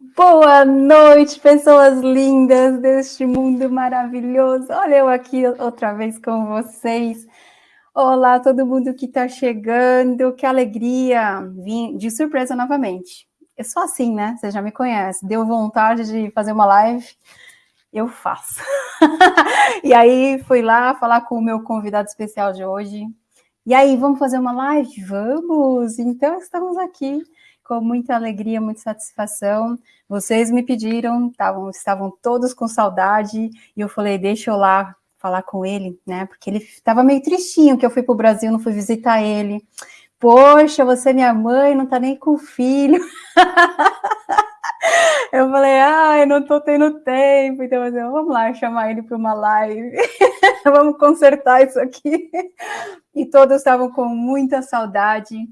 Boa noite, pessoas lindas deste mundo maravilhoso. Olha eu aqui outra vez com vocês. Olá, todo mundo que está chegando, que alegria! Vim de surpresa novamente. Eu sou assim, né? Você já me conhece. Deu vontade de fazer uma live, eu faço. e aí fui lá falar com o meu convidado especial de hoje. E aí, vamos fazer uma live? Vamos! Então estamos aqui com muita alegria, muita satisfação. Vocês me pediram, tavam, estavam todos com saudade, e eu falei, deixa eu lá falar com ele, né? Porque ele estava meio tristinho que eu fui para o Brasil, não fui visitar ele. Poxa, você é minha mãe, não tá nem com filho. eu falei, ai, não tô tendo tempo, então eu, vamos lá chamar ele para uma live, vamos consertar isso aqui. E todos estavam com muita saudade,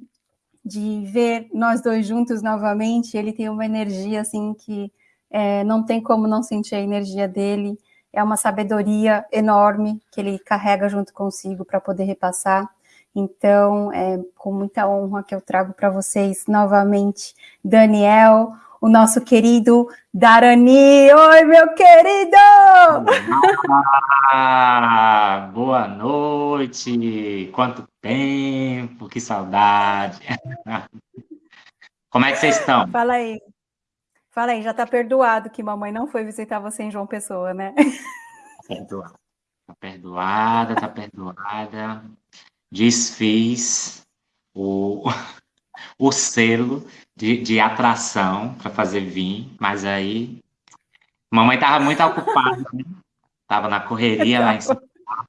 de ver nós dois juntos novamente, ele tem uma energia assim que é, não tem como não sentir a energia dele, é uma sabedoria enorme que ele carrega junto consigo para poder repassar. Então, é com muita honra que eu trago para vocês novamente Daniel, o nosso querido Darani. Oi, meu querido! Ah, boa noite! Quanto tempo, que saudade! Como é que vocês estão? Fala aí. Fala aí, já tá perdoado que mamãe não foi visitar você em João Pessoa, né? Perdoada. Tá perdoada, tá perdoada. Desfiz o, o selo de, de atração para fazer vinho, mas aí mamãe estava muito ocupada, né? Tava na correria lá em São Paulo.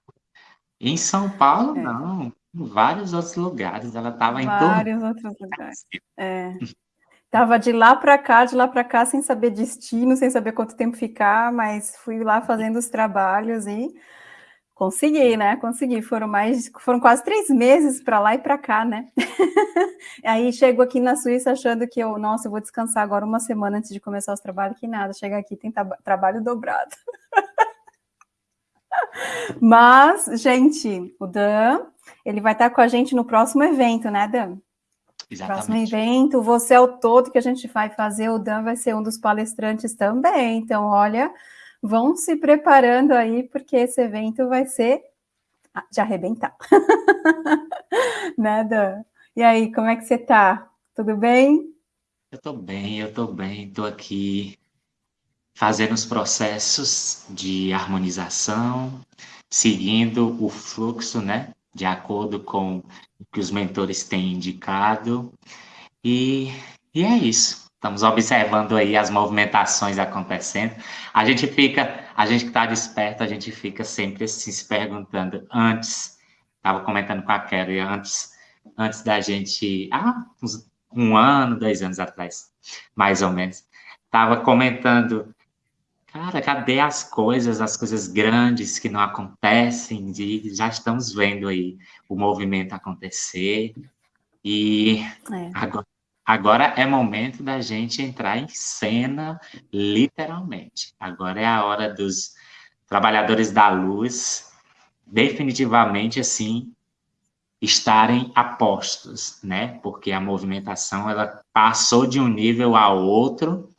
Em São Paulo, é. não, em vários outros lugares, ela estava em vários outros lugares. É. Tava de lá para cá, de lá para cá, sem saber destino, sem saber quanto tempo ficar, mas fui lá fazendo os trabalhos e Consegui, né? Consegui. Foram mais, foram quase três meses para lá e para cá, né? Aí chego aqui na Suíça achando que eu, nossa, eu vou descansar agora uma semana antes de começar os trabalhos, que nada. Chega aqui tem trabalho dobrado. Mas, gente, o Dan, ele vai estar com a gente no próximo evento, né, Dan? Exatamente. Próximo evento, você é o todo que a gente vai fazer, o Dan vai ser um dos palestrantes também. Então, olha, vão se preparando aí, porque esse evento vai ser de arrebentar. Nada. E aí, como é que você tá? Tudo bem? Eu tô bem, eu tô bem, tô aqui fazendo os processos de harmonização, seguindo o fluxo, né, de acordo com o que os mentores têm indicado, e, e é isso. Estamos observando aí as movimentações acontecendo. A gente fica, a gente que está desperto, a gente fica sempre se perguntando antes, estava comentando com a Kelly antes, antes da gente, ah, uns, um ano, dois anos atrás, mais ou menos, estava comentando, cara, cadê as coisas, as coisas grandes que não acontecem, e já estamos vendo aí o movimento acontecer, e é. agora Agora é momento da gente entrar em cena, literalmente. Agora é a hora dos trabalhadores da luz, definitivamente assim, estarem apostos, né? Porque a movimentação ela passou de um nível a outro,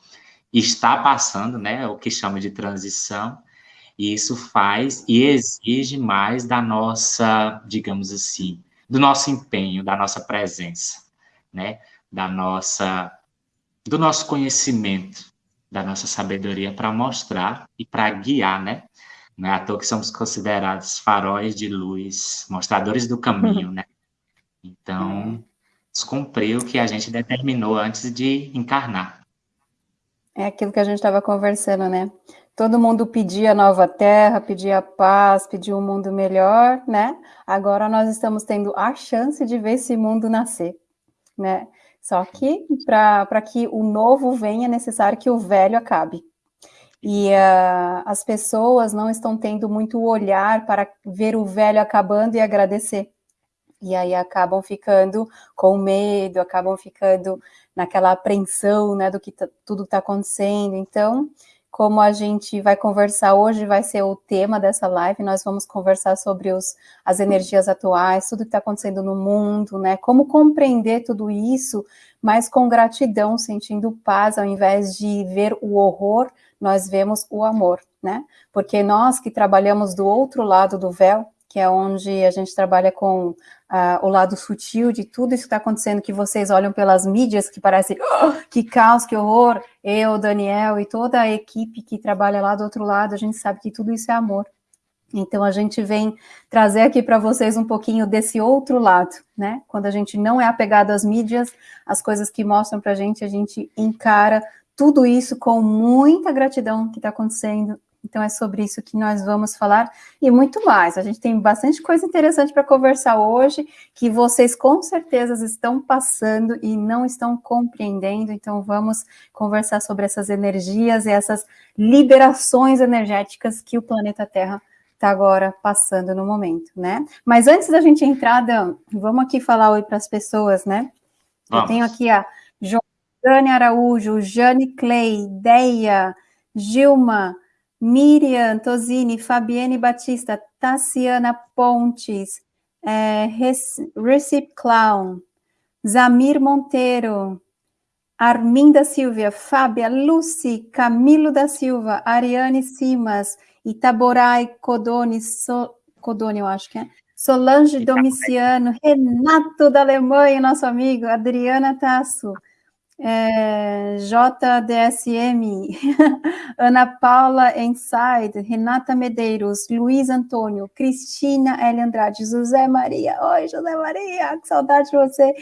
está passando, né? O que chama de transição, e isso faz e exige mais da nossa, digamos assim, do nosso empenho, da nossa presença, né? Da nossa do nosso conhecimento, da nossa sabedoria para mostrar e para guiar, né? Não é à toa que somos considerados faróis de luz, mostradores do caminho, né? Então, descumpriu o que a gente determinou antes de encarnar. É aquilo que a gente estava conversando, né? Todo mundo pedia nova terra, pedia paz, pedia um mundo melhor, né? Agora nós estamos tendo a chance de ver esse mundo nascer, né? Só que para que o novo venha, é necessário que o velho acabe. E uh, as pessoas não estão tendo muito olhar para ver o velho acabando e agradecer. E aí acabam ficando com medo, acabam ficando naquela apreensão né, do que tá, tudo está acontecendo. Então, como a gente vai conversar hoje, vai ser o tema dessa live, nós vamos conversar sobre os, as energias atuais, tudo que está acontecendo no mundo, né? Como compreender tudo isso, mas com gratidão, sentindo paz, ao invés de ver o horror, nós vemos o amor, né? Porque nós que trabalhamos do outro lado do véu, que é onde a gente trabalha com uh, o lado sutil de tudo isso que está acontecendo, que vocês olham pelas mídias, que parece oh, que caos, que horror. Eu, Daniel e toda a equipe que trabalha lá do outro lado, a gente sabe que tudo isso é amor. Então a gente vem trazer aqui para vocês um pouquinho desse outro lado, né? Quando a gente não é apegado às mídias, as coisas que mostram para a gente, a gente encara tudo isso com muita gratidão que está acontecendo então é sobre isso que nós vamos falar e muito mais. A gente tem bastante coisa interessante para conversar hoje, que vocês com certeza estão passando e não estão compreendendo. Então vamos conversar sobre essas energias e essas liberações energéticas que o planeta Terra está agora passando no momento, né? Mas antes da gente entrar, Dan, vamos aqui falar oi para as pessoas, né? Vamos. Eu tenho aqui a Jane Araújo, Jane Clay, Deia, Gilma, Miriam Tosini, Fabiane Batista, Tassiana Pontes, é, Recip Clown, Zamir Monteiro, Arminda Silvia, Fábia, Lucy, Camilo da Silva, Ariane Simas, Itaborai Codone, so, Codone, eu acho que é, Solange Domiciano, Renato da Alemanha, nosso amigo, Adriana Tasso, é, JDSM, Ana Paula Inside, Renata Medeiros, Luiz Antônio, Cristina L. Andrade, José Maria, oi José Maria, que saudade de você,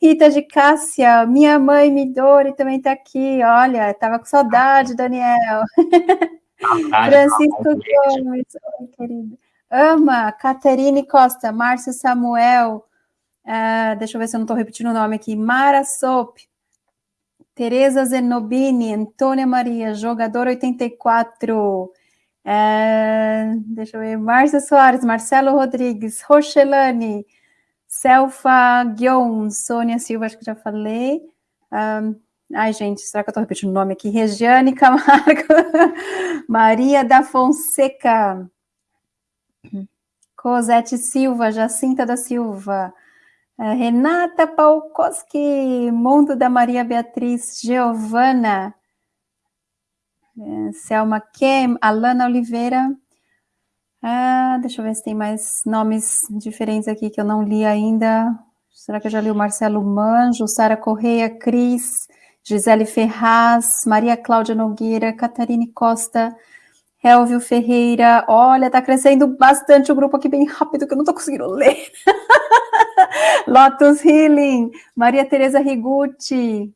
Rita de Cássia, minha mãe Midori também está aqui, olha, estava com saudade, Daniel. Francisco Gomes, oi querido. Ama, Caterine Costa, Márcio Samuel, uh, deixa eu ver se eu não estou repetindo o nome aqui, Mara Sop, Tereza Zenobini, Antônia Maria, jogador 84. É, deixa eu ver, Márcia Soares, Marcelo Rodrigues, Rochelane, Selfa Guion, Sônia Silva, acho que já falei. Um, ai, gente, será que eu estou repetindo o nome aqui? Regiane Camargo, Maria da Fonseca, Cosete Silva, Jacinta da Silva, Renata Palkowski, Mundo da Maria Beatriz, Giovana, é, Selma Kem, Alana Oliveira. Ah, deixa eu ver se tem mais nomes diferentes aqui que eu não li ainda. Será que eu já li o Marcelo Manjo, Sara Correia, Cris, Gisele Ferraz, Maria Cláudia Nogueira, Catarine Costa, Elvio Ferreira. Olha, tá crescendo bastante o grupo aqui bem rápido que eu não tô conseguindo ler. Lotus Healing, Maria Tereza Rigucci,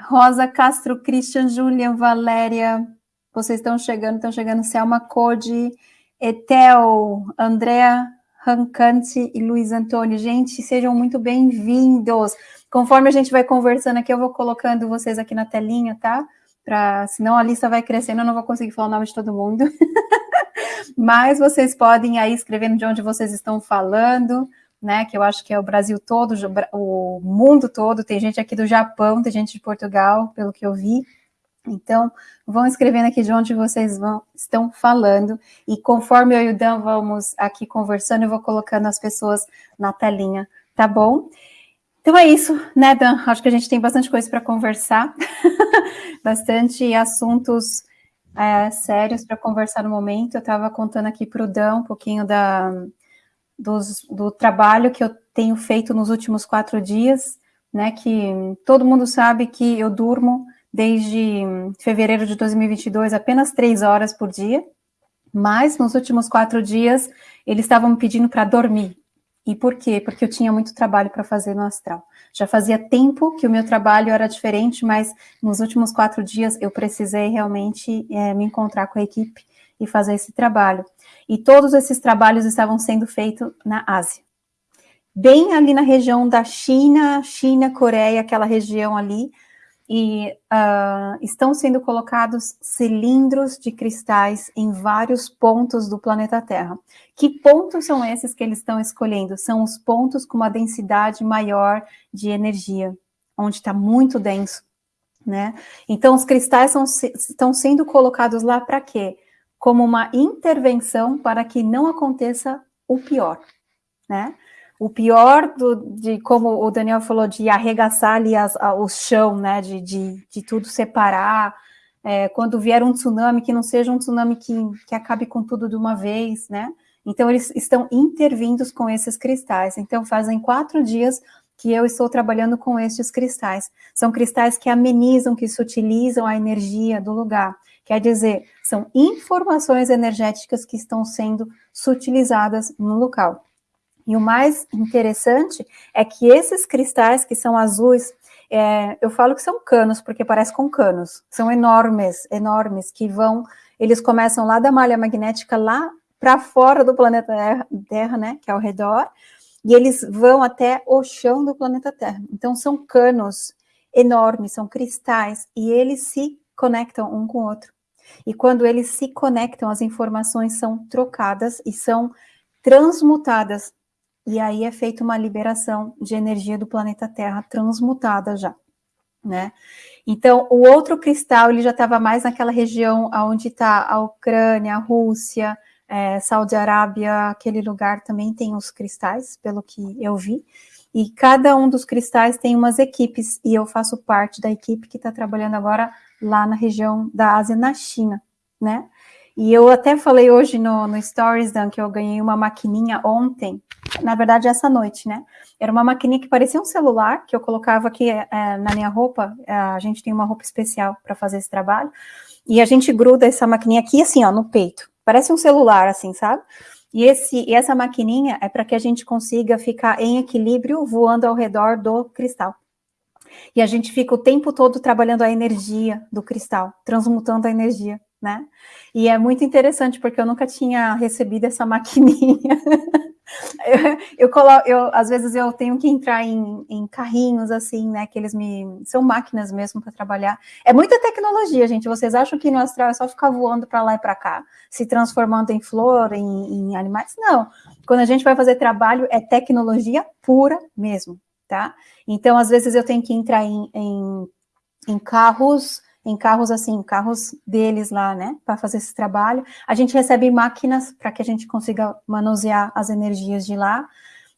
Rosa Castro, Christian, Julian, Valéria, vocês estão chegando, estão chegando, Selma Code, Etel, Andréa Rancante e Luiz Antônio. Gente, sejam muito bem-vindos. Conforme a gente vai conversando aqui, eu vou colocando vocês aqui na telinha, tá? Pra, senão a lista vai crescendo, eu não vou conseguir falar o nome de todo mundo. Mas vocês podem aí escrevendo de onde vocês estão falando, né, que eu acho que é o Brasil todo, o mundo todo, tem gente aqui do Japão, tem gente de Portugal, pelo que eu vi. Então, vão escrevendo aqui de onde vocês vão, estão falando, e conforme eu e o Dan vamos aqui conversando, eu vou colocando as pessoas na telinha, tá bom? Então é isso, né, Dan? Acho que a gente tem bastante coisa para conversar, bastante assuntos é, sérios para conversar no momento. Eu estava contando aqui para o Dan um pouquinho da, dos, do trabalho que eu tenho feito nos últimos quatro dias, né, que todo mundo sabe que eu durmo desde fevereiro de 2022 apenas três horas por dia, mas nos últimos quatro dias eles estavam me pedindo para dormir. E por quê? Porque eu tinha muito trabalho para fazer no astral. Já fazia tempo que o meu trabalho era diferente, mas nos últimos quatro dias eu precisei realmente é, me encontrar com a equipe e fazer esse trabalho. E todos esses trabalhos estavam sendo feitos na Ásia. Bem ali na região da China, China, Coreia, aquela região ali, e uh, estão sendo colocados cilindros de cristais em vários pontos do planeta Terra. Que pontos são esses que eles estão escolhendo? São os pontos com uma densidade maior de energia, onde está muito denso né? Então, os cristais são, estão sendo colocados lá para quê? Como uma intervenção para que não aconteça o pior, né? O pior do, de, como o Daniel falou, de arregaçar ali as, a, o chão, né? De, de, de tudo separar, é, quando vier um tsunami, que não seja um tsunami que, que acabe com tudo de uma vez, né? Então, eles estão intervindo com esses cristais. Então, fazem quatro dias que eu estou trabalhando com estes cristais. São cristais que amenizam, que sutilizam a energia do lugar. Quer dizer, são informações energéticas que estão sendo sutilizadas no local. E o mais interessante é que esses cristais que são azuis, é, eu falo que são canos, porque parece com canos, são enormes, enormes, que vão, eles começam lá da malha magnética, lá para fora do planeta Terra, né, que é ao redor, e eles vão até o chão do planeta Terra. Então, são canos enormes, são cristais, e eles se conectam um com o outro. E quando eles se conectam, as informações são trocadas e são transmutadas. E aí é feita uma liberação de energia do planeta Terra transmutada já, né? Então, o outro cristal, ele já estava mais naquela região onde está a Ucrânia, a Rússia, é, Saudi Arábia, aquele lugar também tem os cristais, pelo que eu vi, e cada um dos cristais tem umas equipes, e eu faço parte da equipe que está trabalhando agora lá na região da Ásia, na China, né? E eu até falei hoje no, no Stories, Dan, que eu ganhei uma maquininha ontem, na verdade essa noite, né? Era uma maquininha que parecia um celular, que eu colocava aqui é, na minha roupa, a gente tem uma roupa especial para fazer esse trabalho, e a gente gruda essa maquininha aqui, assim, ó, no peito. Parece um celular, assim, sabe? E, esse, e essa maquininha é para que a gente consiga ficar em equilíbrio voando ao redor do cristal. E a gente fica o tempo todo trabalhando a energia do cristal, transmutando a energia, né? E é muito interessante, porque eu nunca tinha recebido essa maquininha. Eu, coloco, eu, às vezes eu tenho que entrar em, em, carrinhos assim, né? Que eles me são máquinas mesmo para trabalhar. É muita tecnologia, gente. Vocês acham que no astral é só ficar voando para lá e para cá, se transformando em flor, em, em, animais? Não. Quando a gente vai fazer trabalho, é tecnologia pura mesmo, tá? Então, às vezes eu tenho que entrar em, em, em carros em carros assim, carros deles lá, né, para fazer esse trabalho. A gente recebe máquinas para que a gente consiga manusear as energias de lá.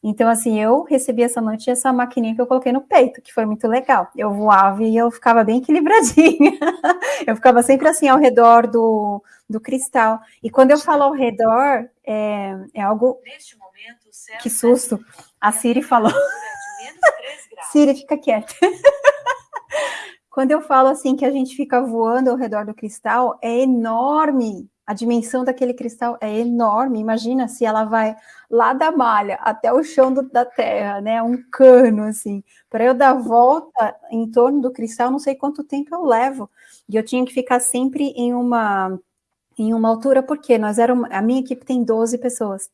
Então, assim, eu recebi essa noite essa maquininha que eu coloquei no peito, que foi muito legal. Eu voava e eu ficava bem equilibradinha. eu ficava sempre assim ao redor do, do cristal. E quando eu falo ao redor, é, é algo. Neste momento, que susto! A Siri falou. Siri, fica quieta. Quando eu falo assim que a gente fica voando ao redor do cristal, é enorme. A dimensão daquele cristal é enorme. Imagina se ela vai lá da malha até o chão do, da Terra, né? Um cano assim. Para eu dar volta em torno do cristal, não sei quanto tempo eu levo. E eu tinha que ficar sempre em uma em uma altura, porque nós éramos, a minha equipe tem 12 pessoas.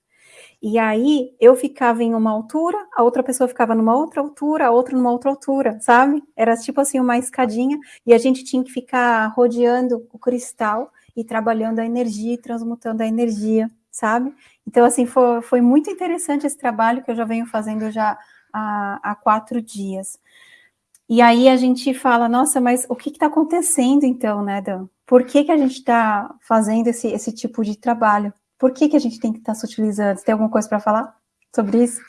E aí eu ficava em uma altura, a outra pessoa ficava numa outra altura, a outra numa outra altura, sabe? Era tipo assim uma escadinha e a gente tinha que ficar rodeando o cristal e trabalhando a energia e transmutando a energia, sabe? Então, assim, foi, foi muito interessante esse trabalho que eu já venho fazendo já há, há quatro dias. E aí a gente fala, nossa, mas o que está acontecendo então, né, Dan? Por que, que a gente está fazendo esse, esse tipo de trabalho? Por que, que a gente tem que estar tá se utilizando? Você tem alguma coisa para falar sobre isso?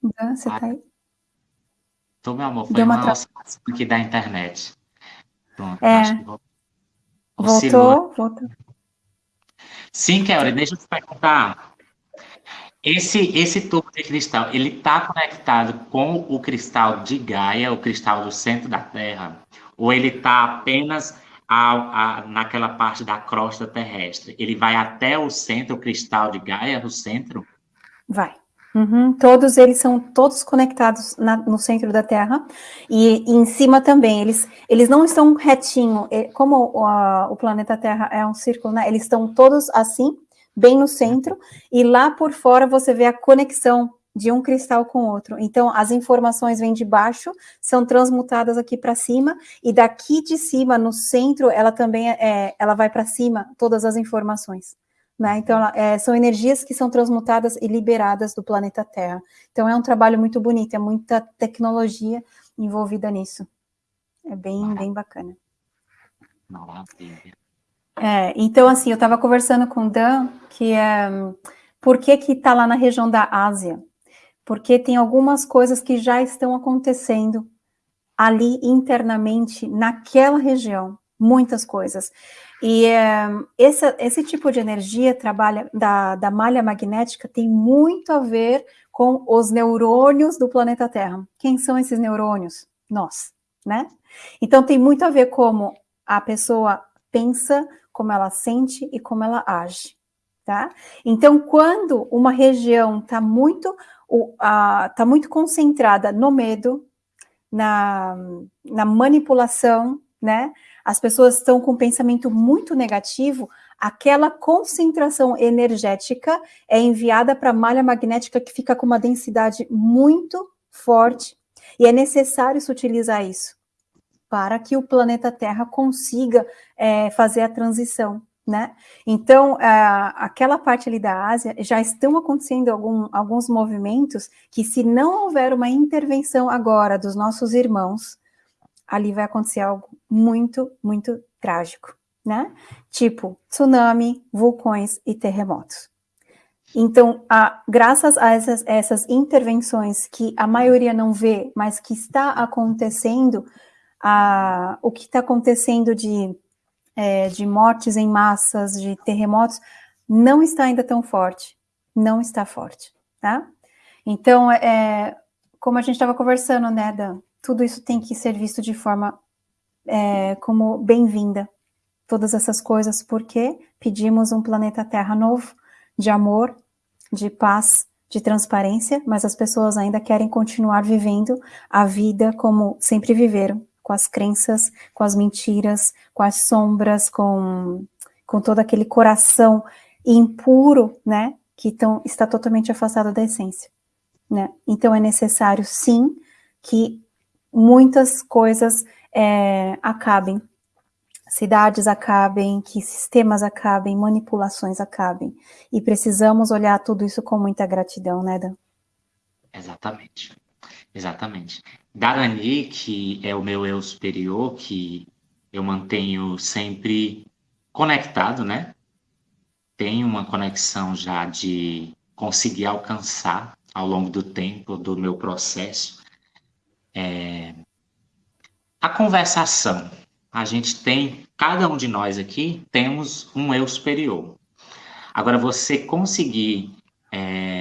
Dan, você está aí? Tô, meu amor, foi Deu uma, uma aqui da internet. Pronto, é. acho que voltou. Voltou, Sim, Kelly, deixa eu te perguntar. Esse, esse tubo de cristal, ele está conectado com o cristal de Gaia, o cristal do centro da Terra? Ou ele está apenas a, a, naquela parte da crosta terrestre, ele vai até o centro cristal de Gaia, no centro? Vai. Uhum. Todos eles são todos conectados na, no centro da Terra e, e, em cima também. Eles, eles não estão retinho, é, como o, a, o planeta Terra é um círculo, né? Eles estão todos assim, bem no centro, e lá por fora você vê a conexão de um cristal com outro. Então, as informações vêm de baixo, são transmutadas aqui para cima, e daqui de cima, no centro, ela também é, ela vai para cima, todas as informações, né? Então, é, são energias que são transmutadas e liberadas do planeta Terra. Então, é um trabalho muito bonito, é muita tecnologia envolvida nisso. É bem, bem bacana. Maravilha. É, então, assim, eu estava conversando com o Dan, que é, por que que está lá na região da Ásia? Porque tem algumas coisas que já estão acontecendo ali internamente, naquela região, muitas coisas. E é, esse, esse tipo de energia trabalha da, da malha magnética tem muito a ver com os neurônios do planeta Terra. Quem são esses neurônios? Nós, né? Então tem muito a ver como a pessoa pensa, como ela sente e como ela age, tá? Então quando uma região está muito, tá muito concentrada no medo, na, na manipulação, né? as pessoas estão com um pensamento muito negativo, aquela concentração energética é enviada para a malha magnética que fica com uma densidade muito forte, e é necessário se utilizar isso para que o planeta Terra consiga é, fazer a transição, né? Então, aquela parte ali da Ásia, já estão acontecendo algum, alguns movimentos que se não houver uma intervenção agora dos nossos irmãos, ali vai acontecer algo muito, muito trágico, né? Tipo tsunami, vulcões e terremotos. Então, a, graças a essas, essas, intervenções que a maioria não vê, mas que está acontecendo, a, o que está acontecendo de, é, de mortes em massas, de terremotos, não está ainda tão forte, não está forte, tá? Então, é, como a gente estava conversando, né, Dan, tudo isso tem que ser visto de forma é, como bem-vinda. Todas essas coisas, porque pedimos um planeta Terra novo, de amor, de paz, de transparência, mas as pessoas ainda querem continuar vivendo a vida como sempre viveram, com as crenças, com as mentiras, com as sombras, com, com todo aquele coração impuro, né, que tão, está totalmente afastado da essência, né? Então é necessário, sim, que muitas coisas é, acabem, cidades acabem, que sistemas acabem, manipulações acabem. E precisamos olhar tudo isso com muita gratidão, né, Dan? Exatamente. Exatamente. Darani, que é o meu eu superior, que eu mantenho sempre conectado, né? Tenho uma conexão já de conseguir alcançar ao longo do tempo do meu processo é, a conversação. A gente tem, cada um de nós aqui, temos um eu superior. Agora, você conseguir é,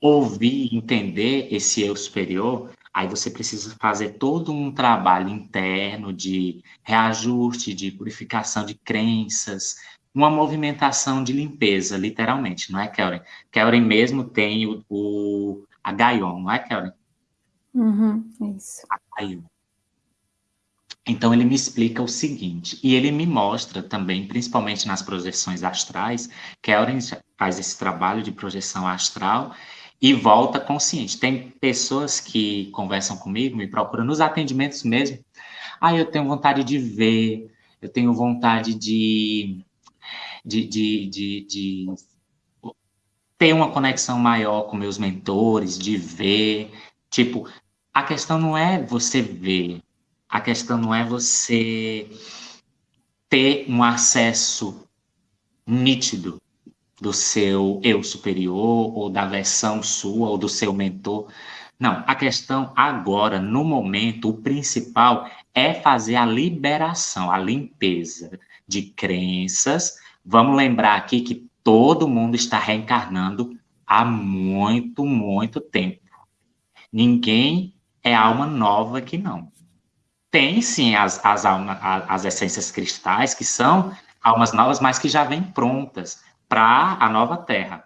ouvir, entender esse eu superior, aí você precisa fazer todo um trabalho interno de reajuste, de purificação de crenças, uma movimentação de limpeza, literalmente, não é, Kelly? Kelly mesmo tem o, o a Gaion, não é, Kelly? Uhum, isso. Então ele me explica o seguinte, e ele me mostra também, principalmente nas projeções astrais, que a Oren faz esse trabalho de projeção astral e volta consciente. Tem pessoas que conversam comigo, me procuram nos atendimentos mesmo. Ah, eu tenho vontade de ver, eu tenho vontade de, de, de, de, de ter uma conexão maior com meus mentores, de ver. Tipo, a questão não é você ver, a questão não é você ter um acesso nítido do seu eu superior, ou da versão sua, ou do seu mentor. Não, a questão agora, no momento, o principal é fazer a liberação, a limpeza de crenças. Vamos lembrar aqui que todo mundo está reencarnando há muito, muito tempo. Ninguém é alma nova que não. Tem sim as, as, alma, as essências cristais, que são almas novas, mas que já vêm prontas para a nova Terra.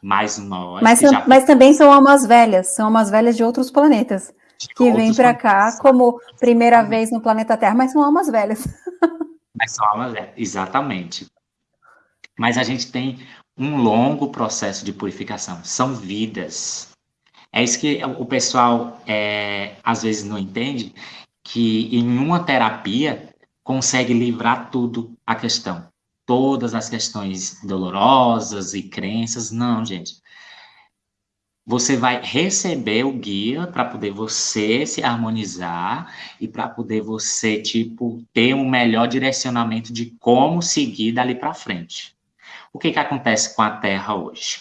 Mas nós. Mas, já... mas também são almas velhas, são almas velhas de outros planetas. De que vêm para cá como primeira vez no planeta Terra, mas são almas velhas. Mas são almas velhas, exatamente. Mas a gente tem um longo processo de purificação. São vidas. É isso que o pessoal é, às vezes não entende, que em uma terapia consegue livrar tudo a questão. Todas as questões dolorosas e crenças, não, gente. Você vai receber o guia para poder você se harmonizar e para poder você, tipo, ter um melhor direcionamento de como seguir dali para frente. O que, que acontece com a Terra hoje?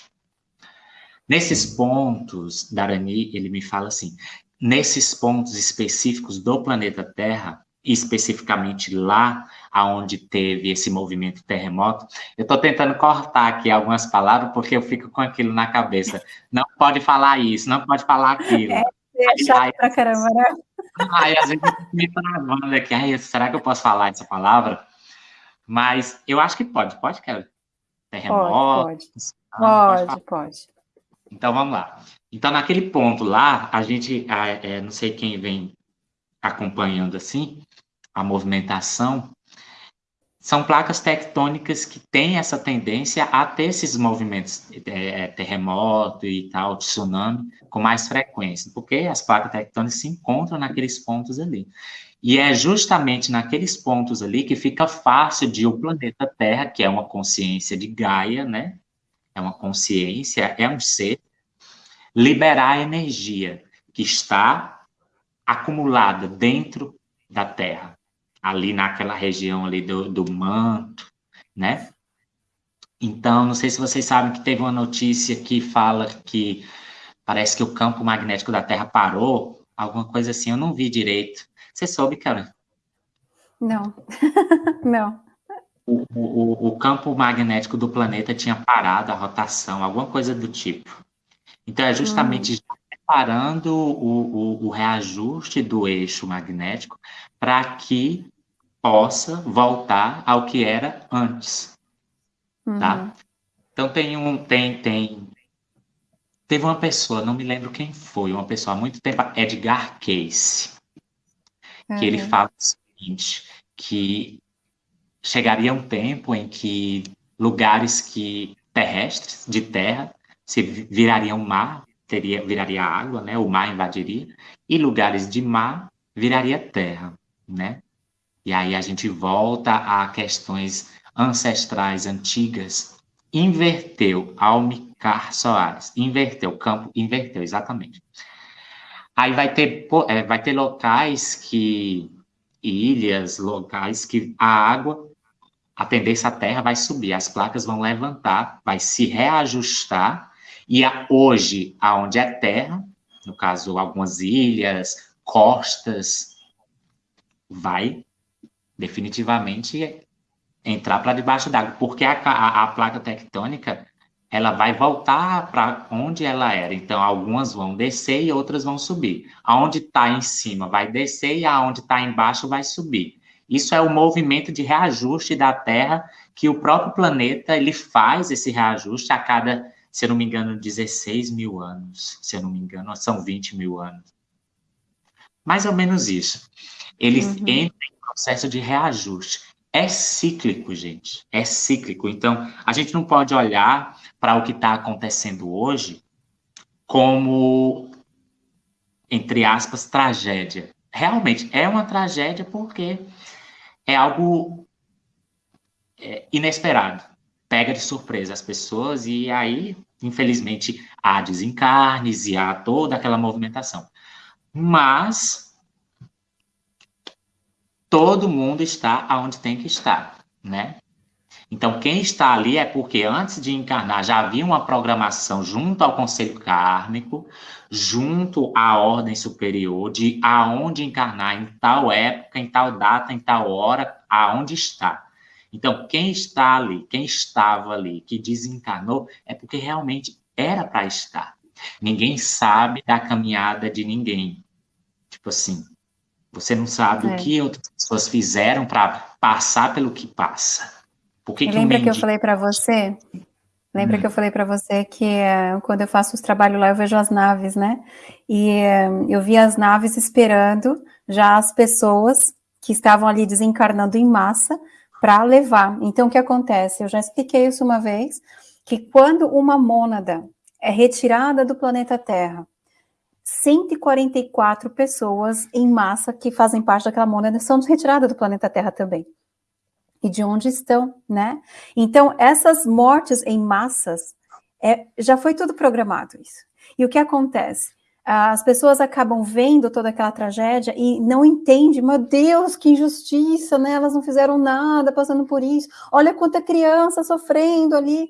Nesses pontos, Darani, ele me fala assim, nesses pontos específicos do planeta Terra, especificamente lá aonde teve esse movimento terremoto, eu estou tentando cortar aqui algumas palavras porque eu fico com aquilo na cabeça. Não pode falar isso, não pode falar aquilo. É, é chato pra caramba, né? Aí às vezes me travando aqui, ai, será que eu posso falar essa palavra? Mas eu acho que pode, pode, Kelly? Terremoto. Pode, pode. Pode, pode. Então vamos lá. Então, naquele ponto lá, a gente, é, não sei quem vem acompanhando assim, a movimentação, são placas tectônicas que têm essa tendência a ter esses movimentos é, é, terremoto e tal, tsunami, com mais frequência, porque as placas tectônicas se encontram naqueles pontos ali. E é justamente naqueles pontos ali que fica fácil de o planeta Terra, que é uma consciência de Gaia, né? É uma consciência, é um ser, liberar a energia que está acumulada dentro da Terra ali naquela região ali do, do manto, né? Então, não sei se vocês sabem que teve uma notícia que fala que parece que o campo magnético da Terra parou, alguma coisa assim, eu não vi direito. Você soube, cara? Não, não. O, o, o, campo magnético do planeta tinha parado a rotação, alguma coisa do tipo. Então, é justamente hum. Preparando o, o, o reajuste do eixo magnético para que possa voltar ao que era antes, tá? uhum. tá? Então tem um, tem, tem, teve uma pessoa, não me lembro quem foi, uma pessoa há muito tempo, Edgar Cayce, uhum. que ele uhum. fala o seguinte, que chegaria um tempo em que lugares que terrestres, de terra, se virariam mar, teria, viraria água, né? O mar invadiria, e lugares de mar viraria terra, né? E aí a gente volta a questões ancestrais antigas. Inverteu, Almicar Soares. Inverteu, campo inverteu, exatamente. Aí vai ter, é, vai ter locais que, ilhas, locais que a água, a tendência à terra vai subir, as placas vão levantar, vai se reajustar, e a, hoje, aonde é terra, no caso, algumas ilhas, costas, vai definitivamente entrar para debaixo d'água, porque a, a, a, placa tectônica ela vai voltar para onde ela era. Então, algumas vão descer e outras vão subir. Aonde está em cima vai descer e aonde está embaixo vai subir. Isso é o movimento de reajuste da Terra que o próprio planeta ele faz esse reajuste a cada, se eu não me engano, 16 mil anos. Se eu não me engano, são 20 mil anos. Mais ou menos isso. Ele uhum. entra em processo de reajuste. É cíclico, gente. É cíclico. Então, a gente não pode olhar para o que está acontecendo hoje como, entre aspas, tragédia. Realmente é uma tragédia porque é algo é, inesperado. Pega de surpresa as pessoas e aí, infelizmente, há desencarnes e há toda aquela movimentação. Mas todo mundo está aonde tem que estar, né? Então, quem está ali é porque antes de encarnar já havia uma programação junto ao conselho kármico, junto à ordem superior, de aonde encarnar em tal época, em tal data, em tal hora, aonde está. Então, quem está ali, quem estava ali, que desencarnou, é porque realmente era para estar. Ninguém sabe da caminhada de ninguém. Tipo assim, você não sabe é. o que outras pessoas fizeram para passar pelo que passa. Por que, que lembra que eu falei para você? Lembra hum. que eu falei para você que uh, quando eu faço os trabalhos lá eu vejo as naves, né? E uh, eu vi as naves esperando já as pessoas que estavam ali desencarnando em massa para levar. Então o que acontece? Eu já expliquei isso uma vez que quando uma mônada é retirada do planeta Terra 144 pessoas em massa que fazem parte daquela mônada são retiradas do planeta Terra também. e de onde estão, né? Então, essas mortes em massas, é, já foi tudo programado isso. E o que acontece? As pessoas acabam vendo toda aquela tragédia e não entendem, meu Deus, que injustiça, né? Elas não fizeram nada passando por isso. Olha quanta criança sofrendo ali.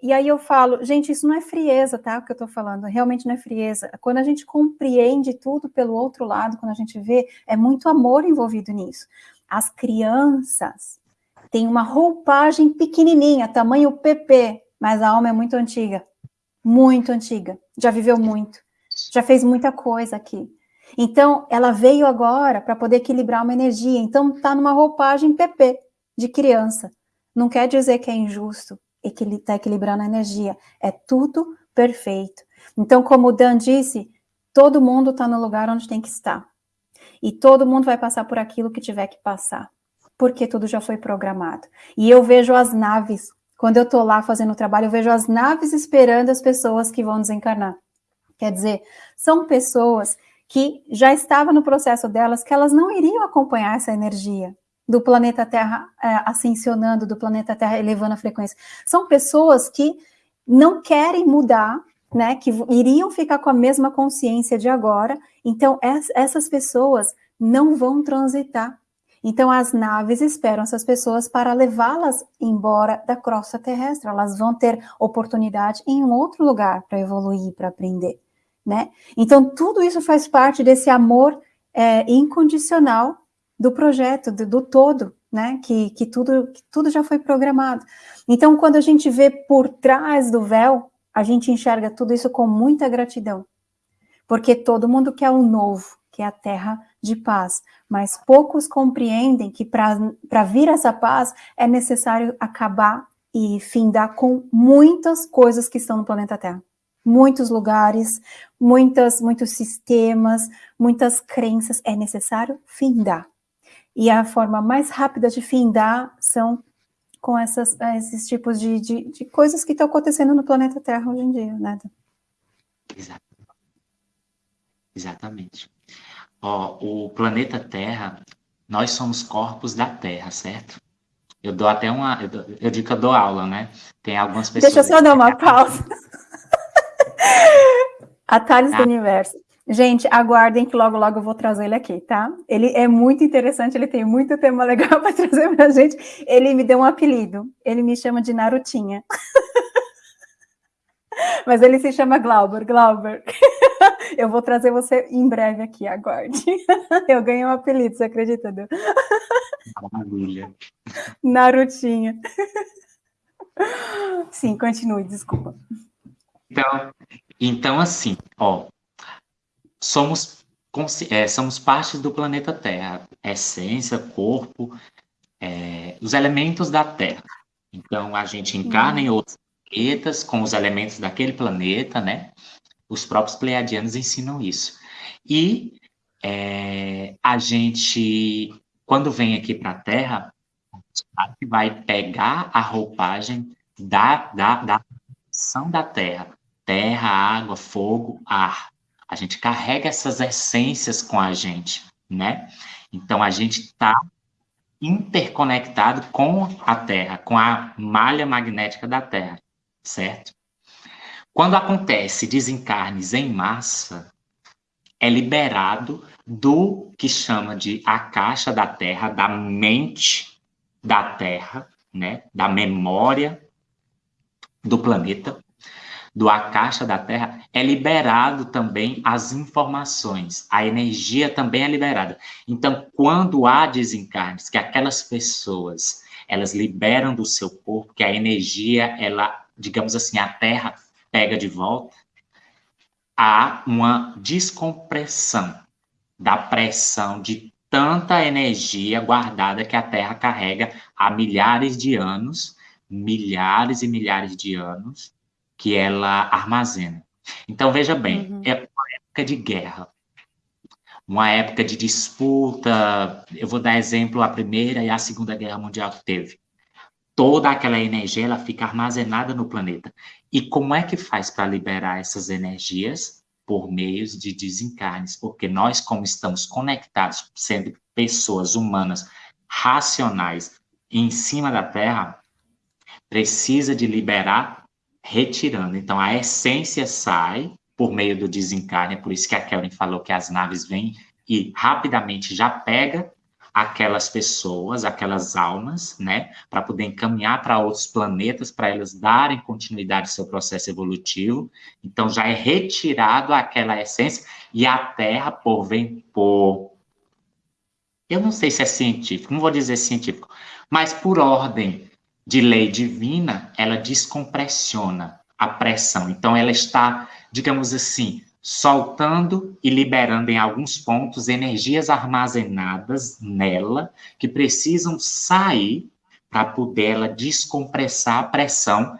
E aí eu falo, gente, isso não é frieza, tá? O que eu tô falando, realmente não é frieza. Quando a gente compreende tudo pelo outro lado, quando a gente vê, é muito amor envolvido nisso. As crianças têm uma roupagem pequenininha, tamanho PP, mas a alma é muito antiga, muito antiga, já viveu muito, já fez muita coisa aqui. Então, ela veio agora para poder equilibrar uma energia, então está numa roupagem PP, de criança. Não quer dizer que é injusto, está equilibrando a energia, é tudo perfeito. Então, como o Dan disse, todo mundo está no lugar onde tem que estar. E todo mundo vai passar por aquilo que tiver que passar, porque tudo já foi programado. E eu vejo as naves quando eu estou lá fazendo o trabalho, eu vejo as naves esperando as pessoas que vão desencarnar. Quer dizer, são pessoas que já estavam no processo delas, que elas não iriam acompanhar essa energia do planeta Terra é, ascensionando, do planeta Terra elevando a frequência. São pessoas que não querem mudar, né, que iriam ficar com a mesma consciência de agora, então essas pessoas não vão transitar então, as naves esperam essas pessoas para levá-las embora da crosta terrestre. Elas vão ter oportunidade em um outro lugar para evoluir, para aprender, né? Então, tudo isso faz parte desse amor é, incondicional do projeto, do, do todo, né? Que, que, tudo, que tudo já foi programado. Então, quando a gente vê por trás do véu, a gente enxerga tudo isso com muita gratidão. Porque todo mundo quer o novo, que é a terra de paz, mas poucos compreendem que para vir essa paz é necessário acabar e findar com muitas coisas que estão no planeta Terra. Muitos lugares, muitas, muitos sistemas, muitas crenças, é necessário findar. E a forma mais rápida de findar são com essas, esses tipos de, de, de coisas que estão acontecendo no planeta Terra hoje em dia, né? Exatamente. Ó, o planeta Terra, nós somos corpos da Terra, certo? Eu dou até uma. Eu, dou, eu digo que eu dou aula, né? Tem algumas pessoas. Deixa eu só dar uma pausa. Atalhos ah. do Universo. Gente, aguardem que logo, logo eu vou trazer ele aqui, tá? Ele é muito interessante, ele tem muito tema legal para trazer pra gente. Ele me deu um apelido. Ele me chama de Narutinha. Mas ele se chama Glauber, Glauber. Eu vou trazer você em breve aqui, aguarde. Eu ganhei um apelido, você acredita, Deus? Maravilha. Narutinha. Sim, continue, desculpa. Então, então assim, ó, somos, é, somos parte do planeta Terra, essência, corpo, é, os elementos da Terra. Então, a gente encarna em outros planetas com os elementos daquele planeta, né? Os próprios pleiadianos ensinam isso. E é, a gente, quando vem aqui para a Terra, a gente vai pegar a roupagem da, da, da ação da Terra. Terra, água, fogo, ar. A gente carrega essas essências com a gente, né? Então, a gente está interconectado com a Terra, com a malha magnética da Terra, certo? Quando acontece desencarnes em massa, é liberado do que chama de a caixa da Terra, da mente da Terra, né, da memória do planeta, do a caixa da Terra, é liberado também as informações, a energia também é liberada. Então, quando há desencarnes, que aquelas pessoas, elas liberam do seu corpo, que a energia, ela, digamos assim, a Terra pega de volta, há uma descompressão da pressão de tanta energia guardada que a Terra carrega há milhares de anos, milhares e milhares de anos, que ela armazena. Então, veja bem, uhum. é uma época de guerra, uma época de disputa. Eu vou dar exemplo a Primeira e a Segunda Guerra Mundial que teve toda aquela energia ela fica armazenada no planeta. E como é que faz para liberar essas energias? Por meios de desencarnes, porque nós, como estamos conectados, sendo pessoas humanas racionais, em cima da Terra precisa de liberar retirando. Então, a essência sai por meio do desencarne, é por isso que a Kellen falou que as naves vêm e rapidamente já pega aquelas pessoas, aquelas almas, né, para poder encaminhar para outros planetas, para elas darem continuidade ao seu processo evolutivo. Então já é retirado aquela essência e a Terra por vem por eu não sei se é científico, não vou dizer científico, mas por ordem de lei divina, ela descompressiona a pressão. Então ela está, digamos assim, soltando e liberando em alguns pontos energias armazenadas nela que precisam sair para poder ela descompressar a pressão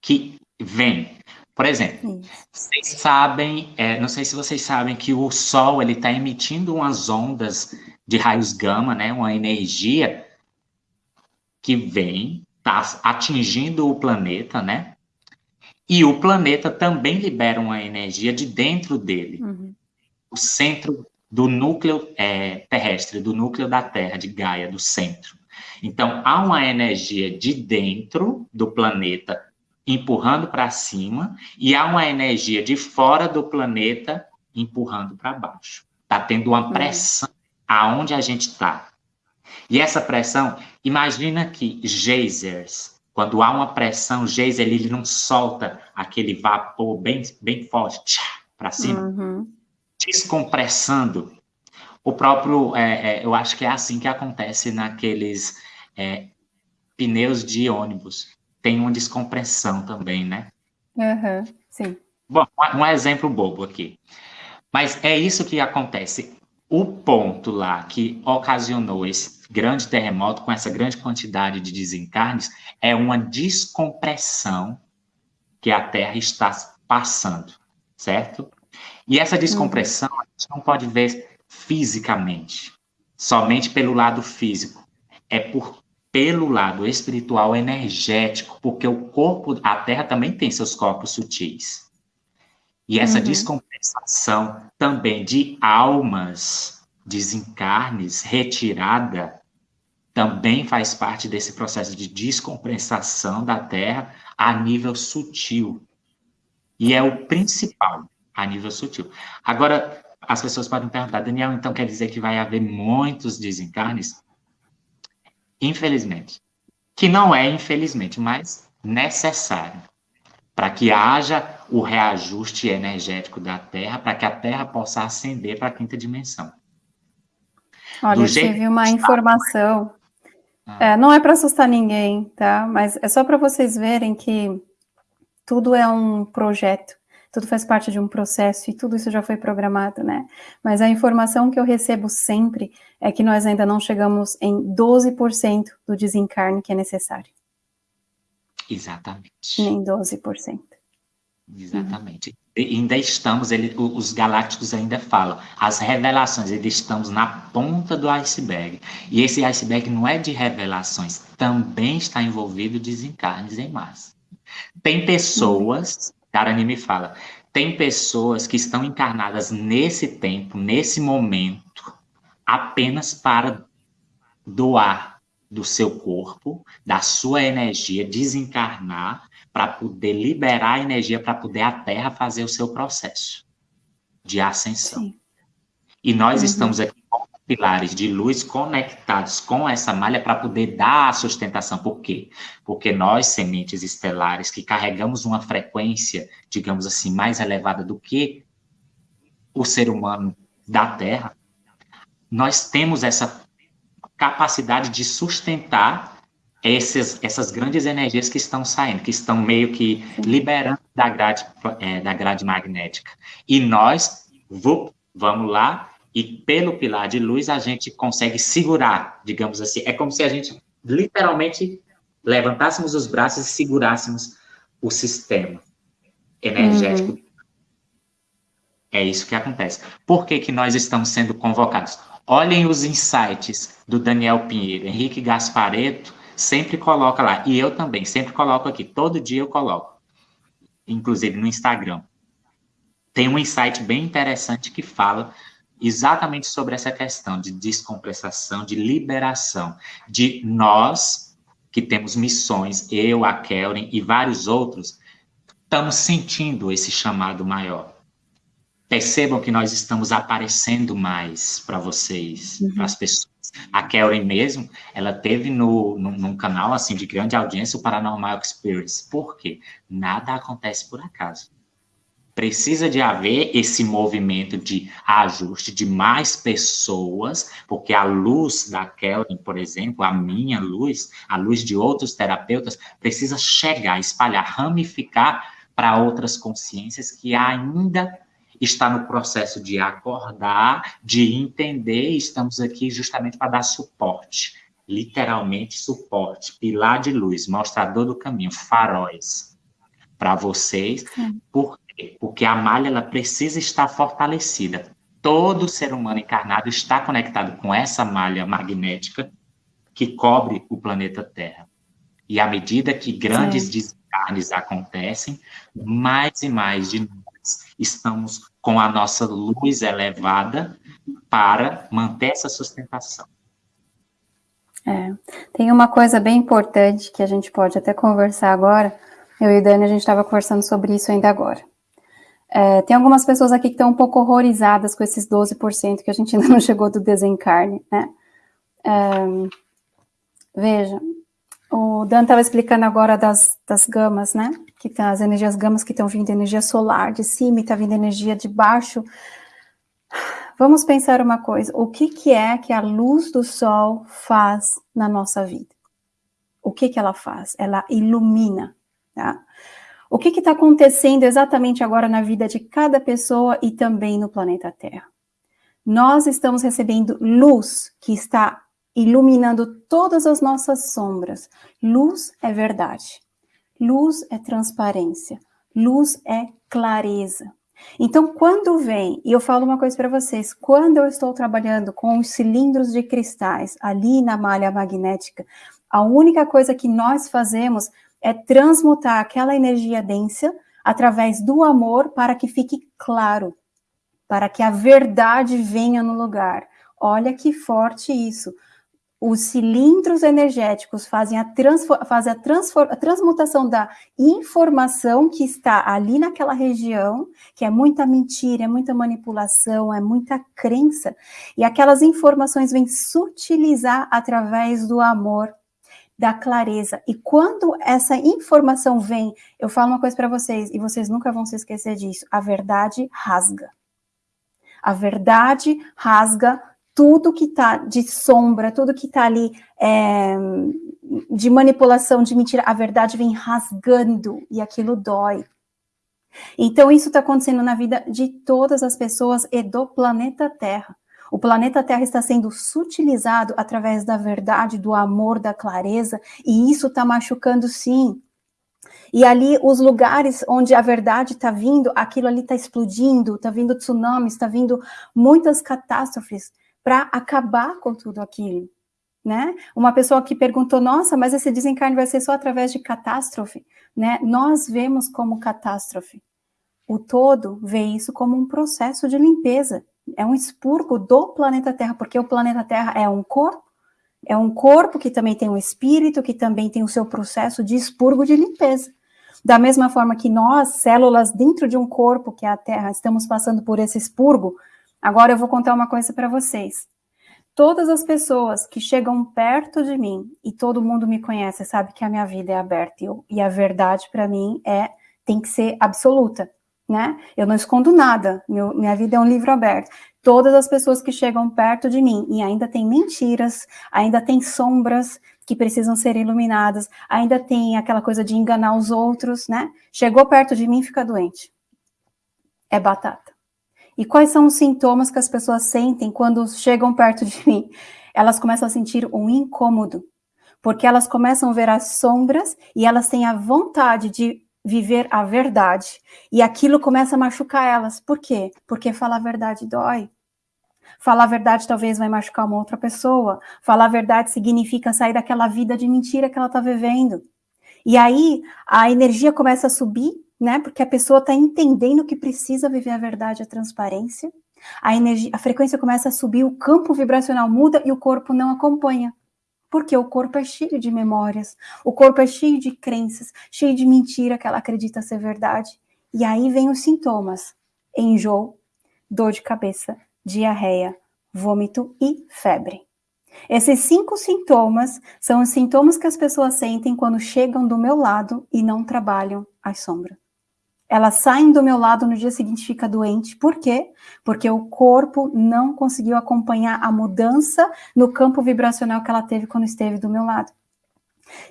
que vem. Por exemplo, vocês sabem, é, não sei se vocês sabem que o Sol ele está emitindo umas ondas de raios gama, né, uma energia que vem, está atingindo o planeta, né? E o planeta também libera uma energia de dentro dele. Uhum. O centro do núcleo é, terrestre, do núcleo da Terra, de Gaia, do centro. Então, há uma energia de dentro do planeta empurrando para cima e há uma energia de fora do planeta empurrando para baixo. Está tendo uma uhum. pressão aonde a gente está. E essa pressão, imagina que geysers, quando há uma pressão, geyser ele não solta aquele vapor bem, bem forte para cima, uhum. descompressando. O próprio, é, é, eu acho que é assim que acontece naqueles é, pneus de ônibus. Tem uma descompressão também, né? Uhum, sim. Bom, um exemplo bobo aqui. Mas é isso que acontece. O ponto lá que ocasionou esse grande terremoto, com essa grande quantidade de desencarnes, é uma descompressão que a Terra está passando, certo? E essa descompressão a gente não pode ver fisicamente, somente pelo lado físico. É por pelo lado espiritual energético, porque o corpo, a Terra também tem seus corpos sutis. E essa uhum. descompensação também de almas, desencarnes, retirada, também faz parte desse processo de descompensação da Terra a nível sutil. E é o principal, a nível sutil. Agora, as pessoas podem perguntar, Daniel, então quer dizer que vai haver muitos desencarnes? Infelizmente. Que não é infelizmente, mas necessário. Para que haja o reajuste energético da Terra, para que a Terra possa ascender para a quinta dimensão. Olha, eu tive uma informação ah. É, não é para assustar ninguém, tá? Mas é só para vocês verem que tudo é um projeto, tudo faz parte de um processo e tudo isso já foi programado, né? Mas a informação que eu recebo sempre é que nós ainda não chegamos em 12% do desencarne que é necessário. Exatamente. Nem 12%. Exatamente. Uhum ainda estamos, ele, os galácticos ainda falam, as revelações, ainda estamos na ponta do iceberg. E esse iceberg não é de revelações, também está envolvido desencarnes em massa. Tem pessoas, Karani me fala, tem pessoas que estão encarnadas nesse tempo, nesse momento, apenas para doar do seu corpo, da sua energia, desencarnar para poder liberar a energia para poder a Terra fazer o seu processo de ascensão. Sim. E nós uhum. estamos aqui com pilares de luz conectados com essa malha para poder dar a sustentação. Por quê? Porque nós, sementes estelares, que carregamos uma frequência, digamos assim, mais elevada do que o ser humano da Terra, nós temos essa capacidade de sustentar esses, essas grandes energias que estão saindo, que estão meio que liberando da grade, é, da grade magnética. E nós, vamos lá, e pelo pilar de luz a gente consegue segurar, digamos assim. É como se a gente literalmente levantássemos os braços e segurássemos o sistema energético. Uhum. É isso que acontece. Por que, que nós estamos sendo convocados? Olhem os insights do Daniel Pinheiro, Henrique Gaspareto, sempre coloca lá. E eu também, sempre coloco aqui. Todo dia eu coloco. Inclusive no Instagram. Tem um insight bem interessante que fala exatamente sobre essa questão de descompensação, de liberação, de nós que temos missões, eu, a Kelvin e vários outros, estamos sentindo esse chamado maior. Percebam que nós estamos aparecendo mais para vocês, uhum. para as pessoas. A Kelvin mesmo, ela teve no, no, num canal assim de grande audiência o Paranormal Experience. Por quê? Nada acontece por acaso. Precisa de haver esse movimento de ajuste de mais pessoas, porque a luz da Kelvin, por exemplo, a minha luz, a luz de outros terapeutas, precisa chegar, espalhar, ramificar para outras consciências que ainda está no processo de acordar, de entender, estamos aqui justamente para dar suporte, literalmente suporte, pilar de luz, mostrador do caminho, faróis para vocês, por quê? Porque a malha ela precisa estar fortalecida. Todo ser humano encarnado está conectado com essa malha magnética que cobre o planeta Terra. E à medida que grandes Sim. descarnes acontecem, mais e mais de estamos com a nossa luz elevada para manter essa sustentação. É, tem uma coisa bem importante que a gente pode até conversar agora. Eu e Dani, a gente estava conversando sobre isso ainda agora. É, tem algumas pessoas aqui que estão um pouco horrorizadas com esses 12% que a gente ainda não chegou do desencarne, né? É, veja, o Dan estava explicando agora das, das gamas, né? Que tem as energias gamas que estão vindo energia solar de cima e está vindo energia de baixo. Vamos pensar uma coisa, o que, que é que a luz do sol faz na nossa vida? O que, que ela faz? Ela ilumina, tá? O que está acontecendo exatamente agora na vida de cada pessoa e também no planeta Terra? Nós estamos recebendo luz que está iluminando todas as nossas sombras. Luz é verdade. Luz é transparência. Luz é clareza. Então, quando vem, e eu falo uma coisa para vocês, quando eu estou trabalhando com os cilindros de cristais ali na malha magnética, a única coisa que nós fazemos é transmutar aquela energia densa através do amor para que fique claro, para que a verdade venha no lugar. Olha que forte isso. Os cilindros energéticos fazem a, a, a transmutação da informação que está ali naquela região, que é muita mentira, é muita manipulação, é muita crença, e aquelas informações vêm sutilizar através do amor, da clareza. E quando essa informação vem, eu falo uma coisa para vocês, e vocês nunca vão se esquecer disso, a verdade rasga. A verdade rasga tudo que está de sombra, tudo que está ali é, de manipulação, de mentira, a verdade vem rasgando e aquilo dói. Então, isso está acontecendo na vida de todas as pessoas e do planeta Terra. O planeta Terra está sendo sutilizado através da verdade, do amor, da clareza, e isso está machucando sim. E ali, os lugares onde a verdade está vindo, aquilo ali está explodindo, está vindo tsunamis, está vindo muitas catástrofes para acabar com tudo aquilo. Né? Uma pessoa que perguntou, nossa, mas esse desencarne vai ser só através de catástrofe? Né? Nós vemos como catástrofe. O todo vê isso como um processo de limpeza é um expurgo do planeta Terra, porque o planeta Terra é um corpo, é um corpo que também tem um espírito, que também tem o seu processo de expurgo de limpeza. Da mesma forma que nós, células dentro de um corpo, que é a Terra, estamos passando por esse expurgo, agora eu vou contar uma coisa para vocês. Todas as pessoas que chegam perto de mim, e todo mundo me conhece, sabe que a minha vida é aberta, e, eu, e a verdade para mim é tem que ser absoluta né? Eu não escondo nada, meu, minha vida é um livro aberto. Todas as pessoas que chegam perto de mim e ainda tem mentiras, ainda tem sombras que precisam ser iluminadas, ainda tem aquela coisa de enganar os outros, né? Chegou perto de mim, fica doente. É batata. E quais são os sintomas que as pessoas sentem quando chegam perto de mim? Elas começam a sentir um incômodo, porque elas começam a ver as sombras e elas têm a vontade de viver a verdade. E aquilo começa a machucar elas. Por quê? Porque falar a verdade dói. Falar a verdade talvez vai machucar uma outra pessoa. Falar a verdade significa sair daquela vida de mentira que ela está vivendo. E aí a energia começa a subir, né? Porque a pessoa está entendendo que precisa viver a verdade, a transparência. A energia, a frequência começa a subir, o campo vibracional muda e o corpo não acompanha. Porque o corpo é cheio de memórias, o corpo é cheio de crenças, cheio de mentira que ela acredita ser verdade. E aí vem os sintomas: enjoo, dor de cabeça, diarreia, vômito e febre. Esses cinco sintomas são os sintomas que as pessoas sentem quando chegam do meu lado e não trabalham as sombras. Elas saem do meu lado no dia seguinte fica doente. Por quê? Porque o corpo não conseguiu acompanhar a mudança no campo vibracional que ela teve quando esteve do meu lado.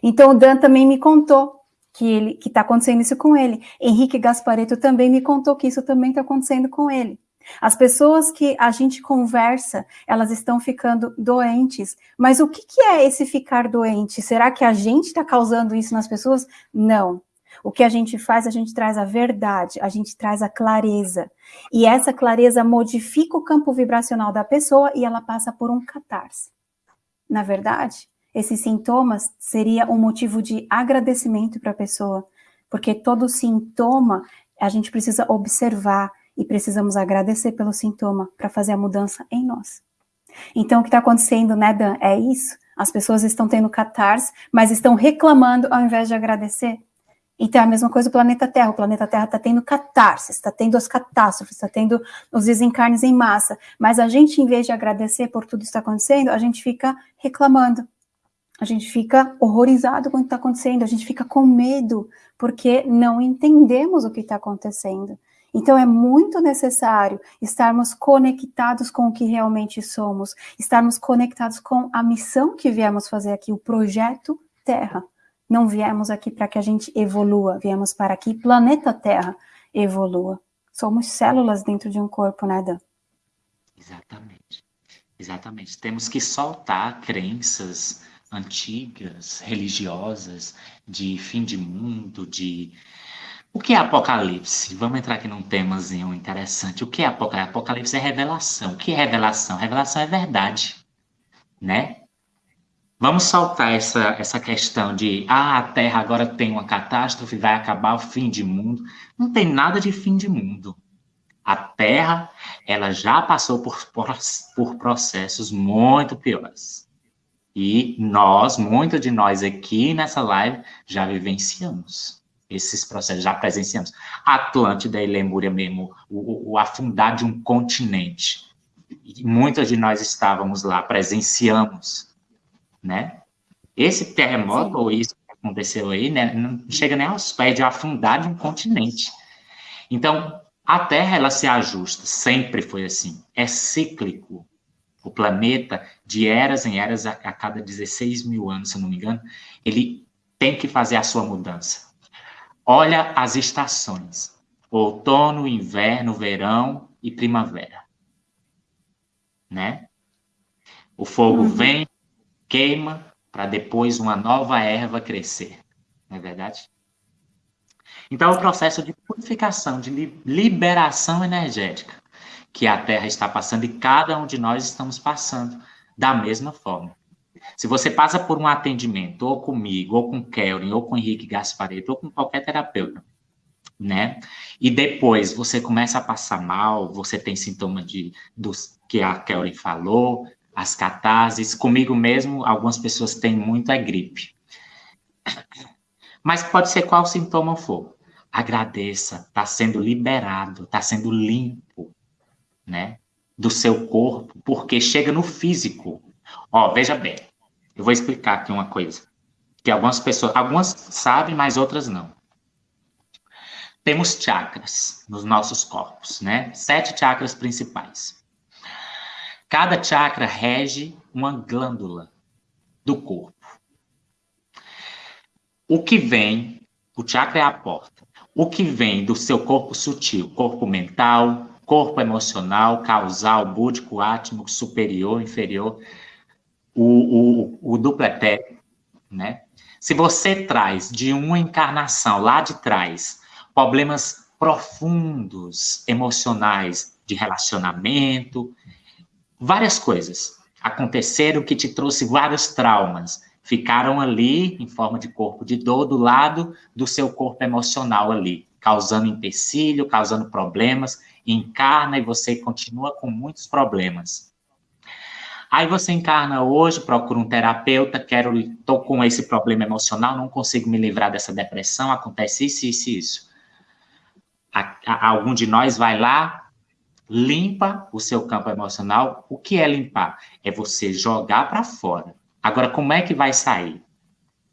Então o Dan também me contou que ele que está acontecendo isso com ele. Henrique Gaspareto também me contou que isso também está acontecendo com ele. As pessoas que a gente conversa, elas estão ficando doentes. Mas o que, que é esse ficar doente? Será que a gente está causando isso nas pessoas? Não. O que a gente faz, a gente traz a verdade, a gente traz a clareza. E essa clareza modifica o campo vibracional da pessoa e ela passa por um catarse. Na verdade, esses sintomas seria um motivo de agradecimento para a pessoa, porque todo sintoma a gente precisa observar e precisamos agradecer pelo sintoma para fazer a mudança em nós. Então, o que está acontecendo, né, Dan, é isso. As pessoas estão tendo catarse, mas estão reclamando ao invés de agradecer. Então, a mesma coisa do planeta Terra. O planeta Terra está tendo catarses, está tendo as catástrofes, está tendo os desencarnes em massa. Mas a gente, em vez de agradecer por tudo que está acontecendo, a gente fica reclamando. A gente fica horrorizado com o que está acontecendo, a gente fica com medo, porque não entendemos o que está acontecendo. Então é muito necessário estarmos conectados com o que realmente somos, estarmos conectados com a missão que viemos fazer aqui, o projeto Terra. Não viemos aqui para que a gente evolua, viemos para que planeta Terra evolua. Somos células dentro de um corpo, né, Dan? Exatamente. Exatamente. Temos que soltar crenças antigas, religiosas, de fim de mundo, de. O que é Apocalipse? Vamos entrar aqui num temazinho interessante. O que é Apocalipse? Apocalipse é revelação. O que é revelação? Revelação é verdade, né? Vamos saltar essa, essa questão de ah, a Terra agora tem uma catástrofe, vai acabar o fim de mundo. Não tem nada de fim de mundo. A Terra, ela já passou por, por, por processos muito piores. E nós, muitos de nós aqui nessa live, já vivenciamos esses processos, já presenciamos. Atlântida e Lemúria mesmo, o, o afundar de um continente. E muitos de nós estávamos lá, presenciamos né? Esse terremoto, Sim. ou isso que aconteceu aí, né, não chega nem aos pés de afundar de um continente. Então, a Terra, ela se ajusta, sempre foi assim, é cíclico. O planeta, de eras em eras, a, a cada 16 mil anos, se não me engano, ele tem que fazer a sua mudança. Olha as estações: outono, inverno, verão e primavera. Né? O fogo uhum. vem, queima para depois uma nova erva crescer. Não é verdade? Então, o processo de purificação, de liberação energética que a Terra está passando e cada um de nós estamos passando da mesma forma. Se você passa por um atendimento, ou comigo, ou com Kelvin, ou com Henrique Gaspareto, ou com qualquer terapeuta, né? E depois você começa a passar mal, você tem sintoma de dos que a Kelly falou, as catarses. Comigo mesmo, algumas pessoas têm muito é gripe. Mas pode ser qual sintoma for. Agradeça, está sendo liberado, está sendo limpo, né? Do seu corpo, porque chega no físico. Ó, veja bem, eu vou explicar aqui uma coisa. Que algumas pessoas, algumas sabem, mas outras não. Temos chakras nos nossos corpos, né? Sete chakras principais. Cada chakra rege uma glândula do corpo. O que vem, o chakra é a porta. O que vem do seu corpo sutil, corpo mental, corpo emocional, causal, búdico, átmico, superior, inferior, o, o, o né? Se você traz de uma encarnação lá de trás problemas profundos, emocionais, de relacionamento, várias coisas aconteceram que te trouxe vários traumas. Ficaram ali em forma de corpo de dor do lado do seu corpo emocional ali, causando empecilho, causando problemas encarna e você continua com muitos problemas. Aí você encarna hoje, procura um terapeuta, quero, tô com esse problema emocional, não consigo me livrar dessa depressão, acontece isso, isso, isso. A, a, algum de nós vai lá, limpa o seu campo emocional. O que é limpar? É você jogar para fora. Agora, como é que vai sair?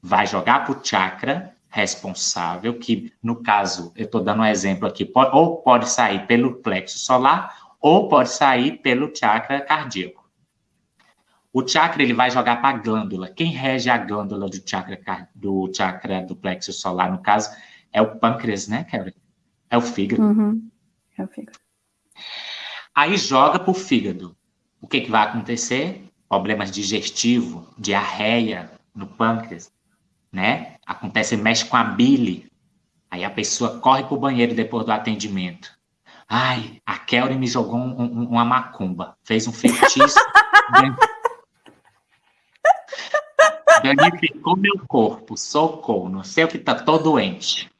Vai jogar para o chakra responsável, que no caso, eu estou dando um exemplo aqui, pode, ou pode sair pelo plexo solar, ou pode sair pelo chakra cardíaco. O chakra ele vai jogar para a glândula. Quem rege a glândula do chakra do chakra do plexo solar, no caso, é o pâncreas, né, Kevin? É o fígado. Uhum. É o fígado. Aí joga para o fígado. O que, que vai acontecer? Problemas digestivos, diarreia no pâncreas, né? Acontece, mexe com a bile. Aí a pessoa corre para o banheiro depois do atendimento. Ai, a Kelly me jogou um, um, uma macumba, fez um feitiço. Danificou meu corpo, socorro, não sei o que tá, tô doente.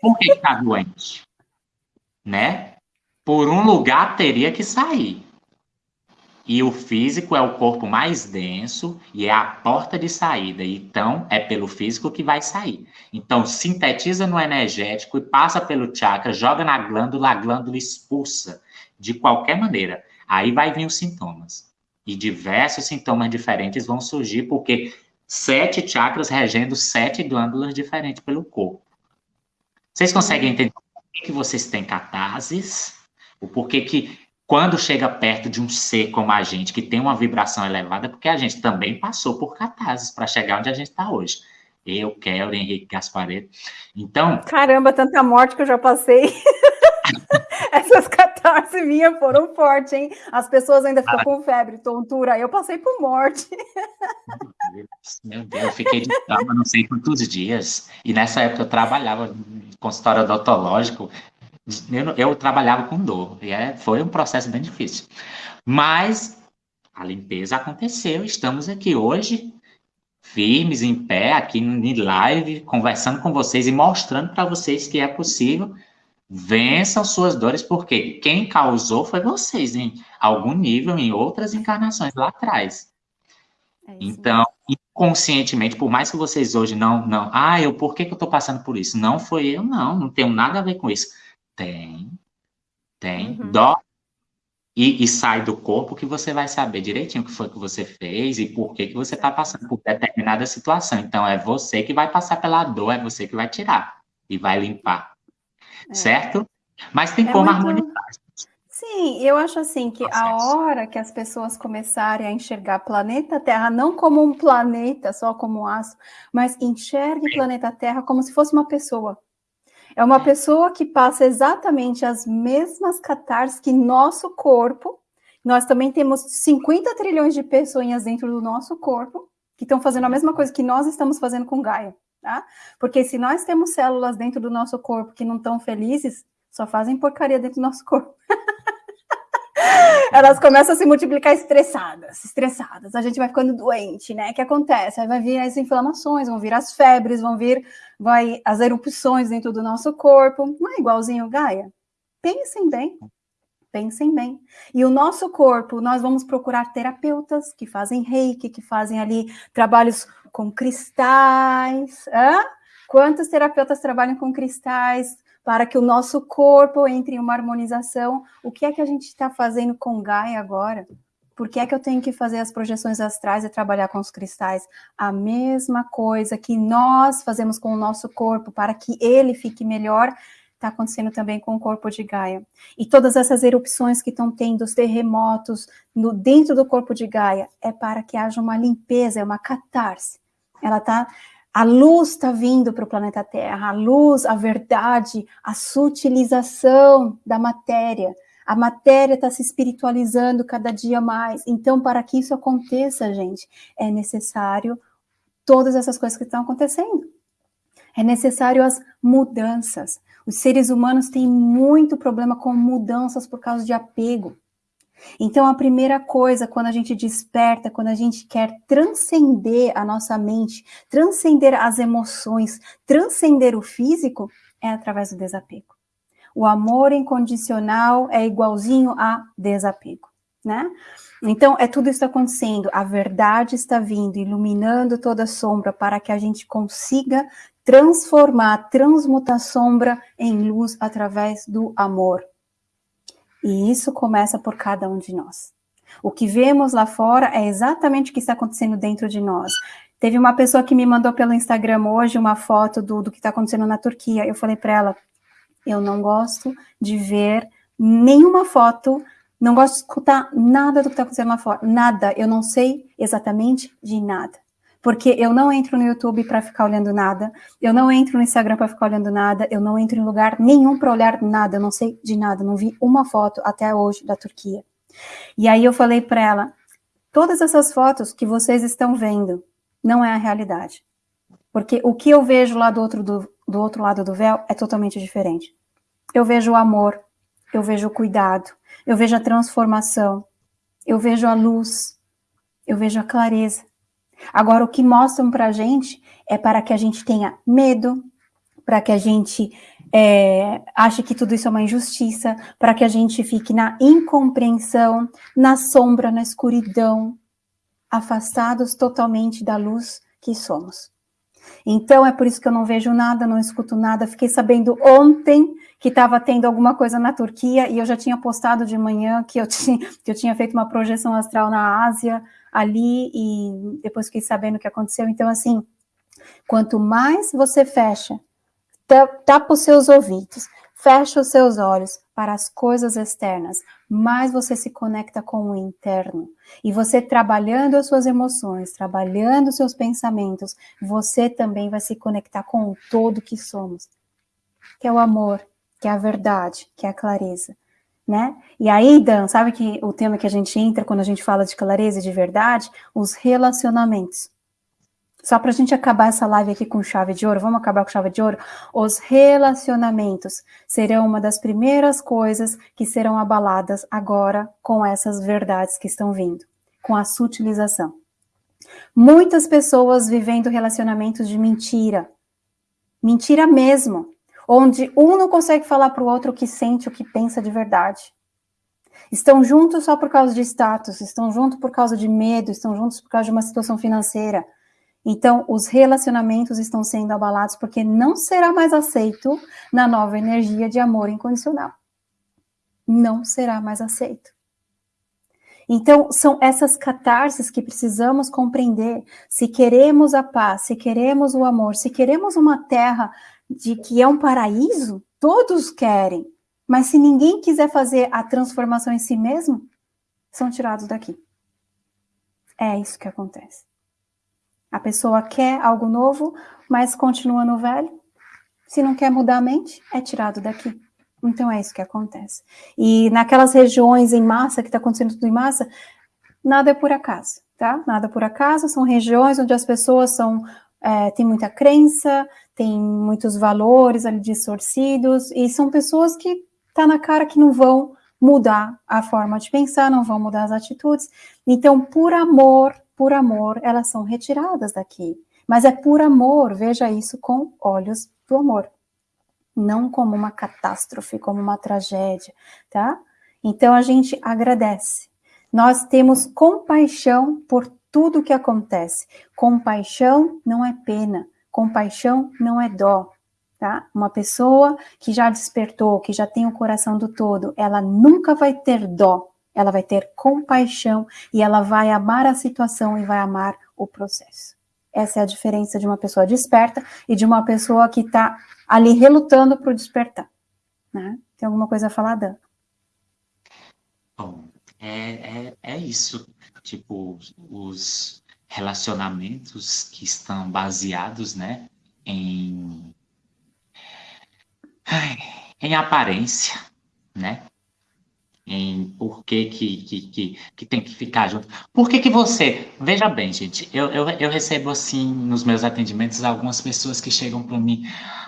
Por que está doente? Né? Por um lugar teria que sair. E o físico é o corpo mais denso e é a porta de saída. Então, é pelo físico que vai sair. Então, sintetiza no energético e passa pelo chakra, joga na glândula, a glândula expulsa de qualquer maneira. Aí vai vir os sintomas. E diversos sintomas diferentes vão surgir, porque sete chakras regendo sete glândulas diferentes pelo corpo. Vocês conseguem entender por que, vocês têm catarses? O porquê que, quando chega perto de um ser como a gente, que tem uma vibração elevada, porque a gente também passou por catarses para chegar onde a gente está hoje. Eu, Kelly, Henrique Gaspareto. Então. Caramba, tanta morte que eu já passei. Essas catarses minhas foram fortes, hein? As pessoas ainda ficam ah. com febre, tontura. Eu passei por morte. Meu Deus, eu fiquei de cama não sei quantos dias. E nessa época eu trabalhava em consultório odontológico. Eu, eu trabalhava com dor. E é, foi um processo bem difícil. Mas a limpeza aconteceu. Estamos aqui hoje, firmes, em pé, aqui em live, conversando com vocês e mostrando para vocês que é possível Vençam suas dores, porque quem causou foi vocês, em algum nível, em outras encarnações lá atrás. É então, inconscientemente, por mais que vocês hoje não, não, ah, eu, por que, que eu estou passando por isso? Não foi eu, não, não tenho nada a ver com isso. Tem, tem, uhum. dó e, e, sai do corpo que você vai saber direitinho o que foi que você fez e por que, que você está passando por determinada situação. Então, é você que vai passar pela dor, é você que vai tirar e vai limpar. É. certo? Mas tem é como muito... harmonizar. Sim, eu acho assim que a hora que as pessoas começarem a enxergar planeta Terra não como um planeta, só como um astro, mas enxergue planeta Terra como se fosse uma pessoa. É uma pessoa que passa exatamente as mesmas catarses que nosso corpo. Nós também temos 50 trilhões de pessoas dentro do nosso corpo que estão fazendo a mesma coisa que nós estamos fazendo com Gaia tá? Porque se nós temos células dentro do nosso corpo que não estão felizes, só fazem porcaria dentro do nosso corpo. Elas começam a se multiplicar estressadas, estressadas. A gente vai ficando doente, né? O que acontece? Aí vai vir as inflamações, vão vir as febres, vão vir vai, as erupções dentro do nosso corpo. Não é igualzinho Gaia? Pensem bem. Pensem bem. E o nosso corpo, nós vamos procurar terapeutas que fazem reiki, que fazem ali trabalhos com cristais. Hã? Quantos terapeutas trabalham com cristais para que o nosso corpo entre em uma harmonização? O que é que a gente está fazendo com Gaia agora? Por que é que eu tenho que fazer as projeções astrais e trabalhar com os cristais? A mesma coisa que nós fazemos com o nosso corpo para que ele fique melhor, está acontecendo também com o corpo de Gaia. E todas essas erupções que estão tendo, os terremotos no, dentro do corpo de Gaia, é para que haja uma limpeza, é uma catarse. Ela tá, a luz está vindo para o planeta Terra, a luz, a verdade, a sutilização da matéria. A matéria está se espiritualizando cada dia mais. Então, para que isso aconteça, gente, é necessário todas essas coisas que estão acontecendo. É necessário as mudanças. Os seres humanos têm muito problema com mudanças por causa de apego. Então, a primeira coisa, quando a gente desperta, quando a gente quer transcender a nossa mente, transcender as emoções, transcender o físico, é através do desapego. O amor incondicional é igualzinho a desapego, né? Então, é tudo isso acontecendo, a verdade está vindo, iluminando toda a sombra para que a gente consiga transformar, transmutar sombra em luz através do amor. E isso começa por cada um de nós. O que vemos lá fora é exatamente o que está acontecendo dentro de nós. Teve uma pessoa que me mandou pelo Instagram hoje uma foto do, do que está acontecendo na Turquia. Eu falei para ela, eu não gosto de ver nenhuma foto, não gosto de escutar nada do que está acontecendo lá fora, nada, eu não sei exatamente de nada. Porque eu não entro no YouTube para ficar olhando nada, eu não entro no Instagram para ficar olhando nada, eu não entro em lugar nenhum para olhar nada, eu não sei de nada, não vi uma foto até hoje da Turquia. E aí eu falei para ela, todas essas fotos que vocês estão vendo não é a realidade. Porque o que eu vejo lá do outro, do, do outro lado do véu é totalmente diferente. Eu vejo o amor, eu vejo o cuidado, eu vejo a transformação, eu vejo a luz, eu vejo a clareza. Agora, o que mostram para a gente é para que a gente tenha medo, para que a gente é, ache que tudo isso é uma injustiça, para que a gente fique na incompreensão, na sombra, na escuridão, afastados totalmente da luz que somos. Então, é por isso que eu não vejo nada, não escuto nada. Fiquei sabendo ontem que estava tendo alguma coisa na Turquia e eu já tinha postado de manhã que eu tinha, que eu tinha feito uma projeção astral na Ásia ali e depois fiquei sabendo o que aconteceu. Então, assim, quanto mais você fecha, tapa os seus ouvidos, fecha os seus olhos para as coisas externas, mais você se conecta com o interno. E você trabalhando as suas emoções, trabalhando os seus pensamentos, você também vai se conectar com o todo que somos, que é o amor, que é a verdade, que é a clareza. Né? E aí, Dan, sabe que o tema que a gente entra quando a gente fala de clareza e de verdade? Os relacionamentos. Só para a gente acabar essa live aqui com chave de ouro, vamos acabar com chave de ouro? Os relacionamentos serão uma das primeiras coisas que serão abaladas agora com essas verdades que estão vindo, com a sutilização. Muitas pessoas vivendo relacionamentos de mentira, mentira mesmo, onde um não consegue falar para o outro o que sente, o que pensa de verdade. Estão juntos só por causa de status, estão juntos por causa de medo, estão juntos por causa de uma situação financeira, então, os relacionamentos estão sendo abalados porque não será mais aceito na nova energia de amor incondicional. Não será mais aceito. Então, são essas catarses que precisamos compreender. Se queremos a paz, se queremos o amor, se queremos uma terra de que é um paraíso, todos querem. Mas se ninguém quiser fazer a transformação em si mesmo, são tirados daqui. É isso que acontece. A pessoa quer algo novo, mas continua no velho. Se não quer mudar a mente, é tirado daqui. Então é isso que acontece. E naquelas regiões em massa, que está acontecendo tudo em massa, nada é por acaso, tá? Nada por acaso, são regiões onde as pessoas são, é, têm muita crença, têm muitos valores ali distorcidos, e são pessoas que tá na cara que não vão mudar a forma de pensar, não vão mudar as atitudes. Então, por amor, por amor, elas são retiradas daqui. Mas é por amor, veja isso com olhos do amor. Não como uma catástrofe, como uma tragédia, tá? Então a gente agradece. Nós temos compaixão por tudo que acontece. Compaixão não é pena, compaixão não é dó, tá? Uma pessoa que já despertou, que já tem o coração do todo, ela nunca vai ter dó, ela vai ter compaixão e ela vai amar a situação e vai amar o processo. Essa é a diferença de uma pessoa desperta e de uma pessoa que está ali relutando para o despertar. Né? Tem alguma coisa a falar, Dan? Bom, é, é, é isso. Tipo, os relacionamentos que estão baseados, né, em, em aparência, né? em por que, que, que, que, que tem que ficar junto. Por que, que você. Veja bem, gente, eu, eu, eu recebo assim nos meus atendimentos algumas pessoas que chegam para mim.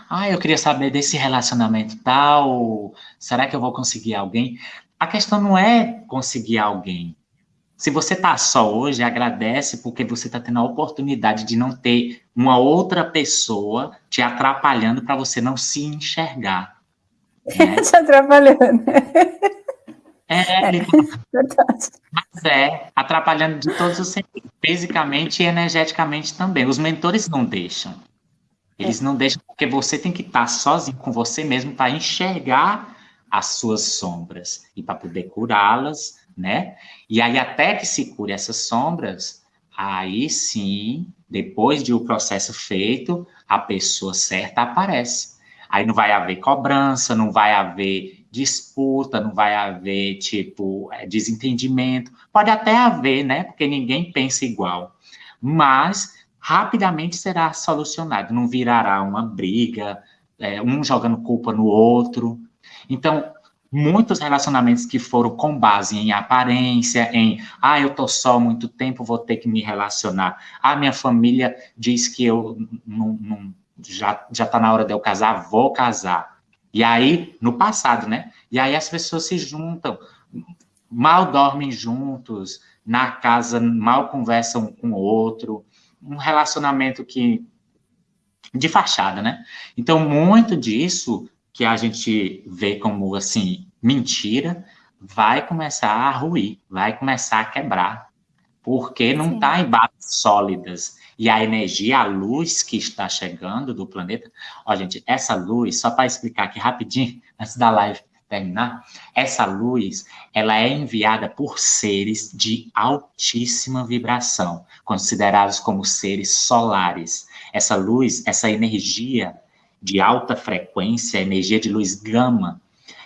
Ah, eu queria saber desse relacionamento tal. Será que eu vou conseguir alguém? A questão não é conseguir alguém. Se você está só hoje, agradece porque você está tendo a oportunidade de não ter uma outra pessoa te atrapalhando para você não se enxergar. Né? Te atrapalhando. É, é mas é, atrapalhando de todos os sentidos, fisicamente e energeticamente também. Os mentores não deixam. Eles é. não deixam, porque você tem que estar sozinho com você mesmo para enxergar as suas sombras e para poder curá-las, né? E aí, até que se cure essas sombras, aí sim, depois de o processo feito, a pessoa certa aparece. Aí não vai haver cobrança, não vai haver disputa, não vai haver, tipo, é, desentendimento. Pode até haver, né? Porque ninguém pensa igual. Mas rapidamente será solucionado, não virará uma briga, é, um jogando culpa no outro. Então, muitos relacionamentos que foram com base em aparência, em ah, eu tô só muito tempo, vou ter que me relacionar. Ah, minha família diz que eu não, não já já tá na hora de eu casar, vou casar. E aí, no passado, né? E aí as pessoas se juntam, mal dormem juntos, na casa mal conversam um com o outro, um relacionamento que de fachada, né? Então, muito disso que a gente vê como assim mentira vai começar a ruir, vai começar a quebrar, porque não está em bases sólidas. E a energia, a luz que está chegando do planeta. Ó, gente, essa luz, só para explicar aqui rapidinho, antes da live terminar, essa luz, ela é enviada por seres de altíssima vibração, considerados como seres solares. Essa luz, essa energia de alta frequência, energia de luz gama,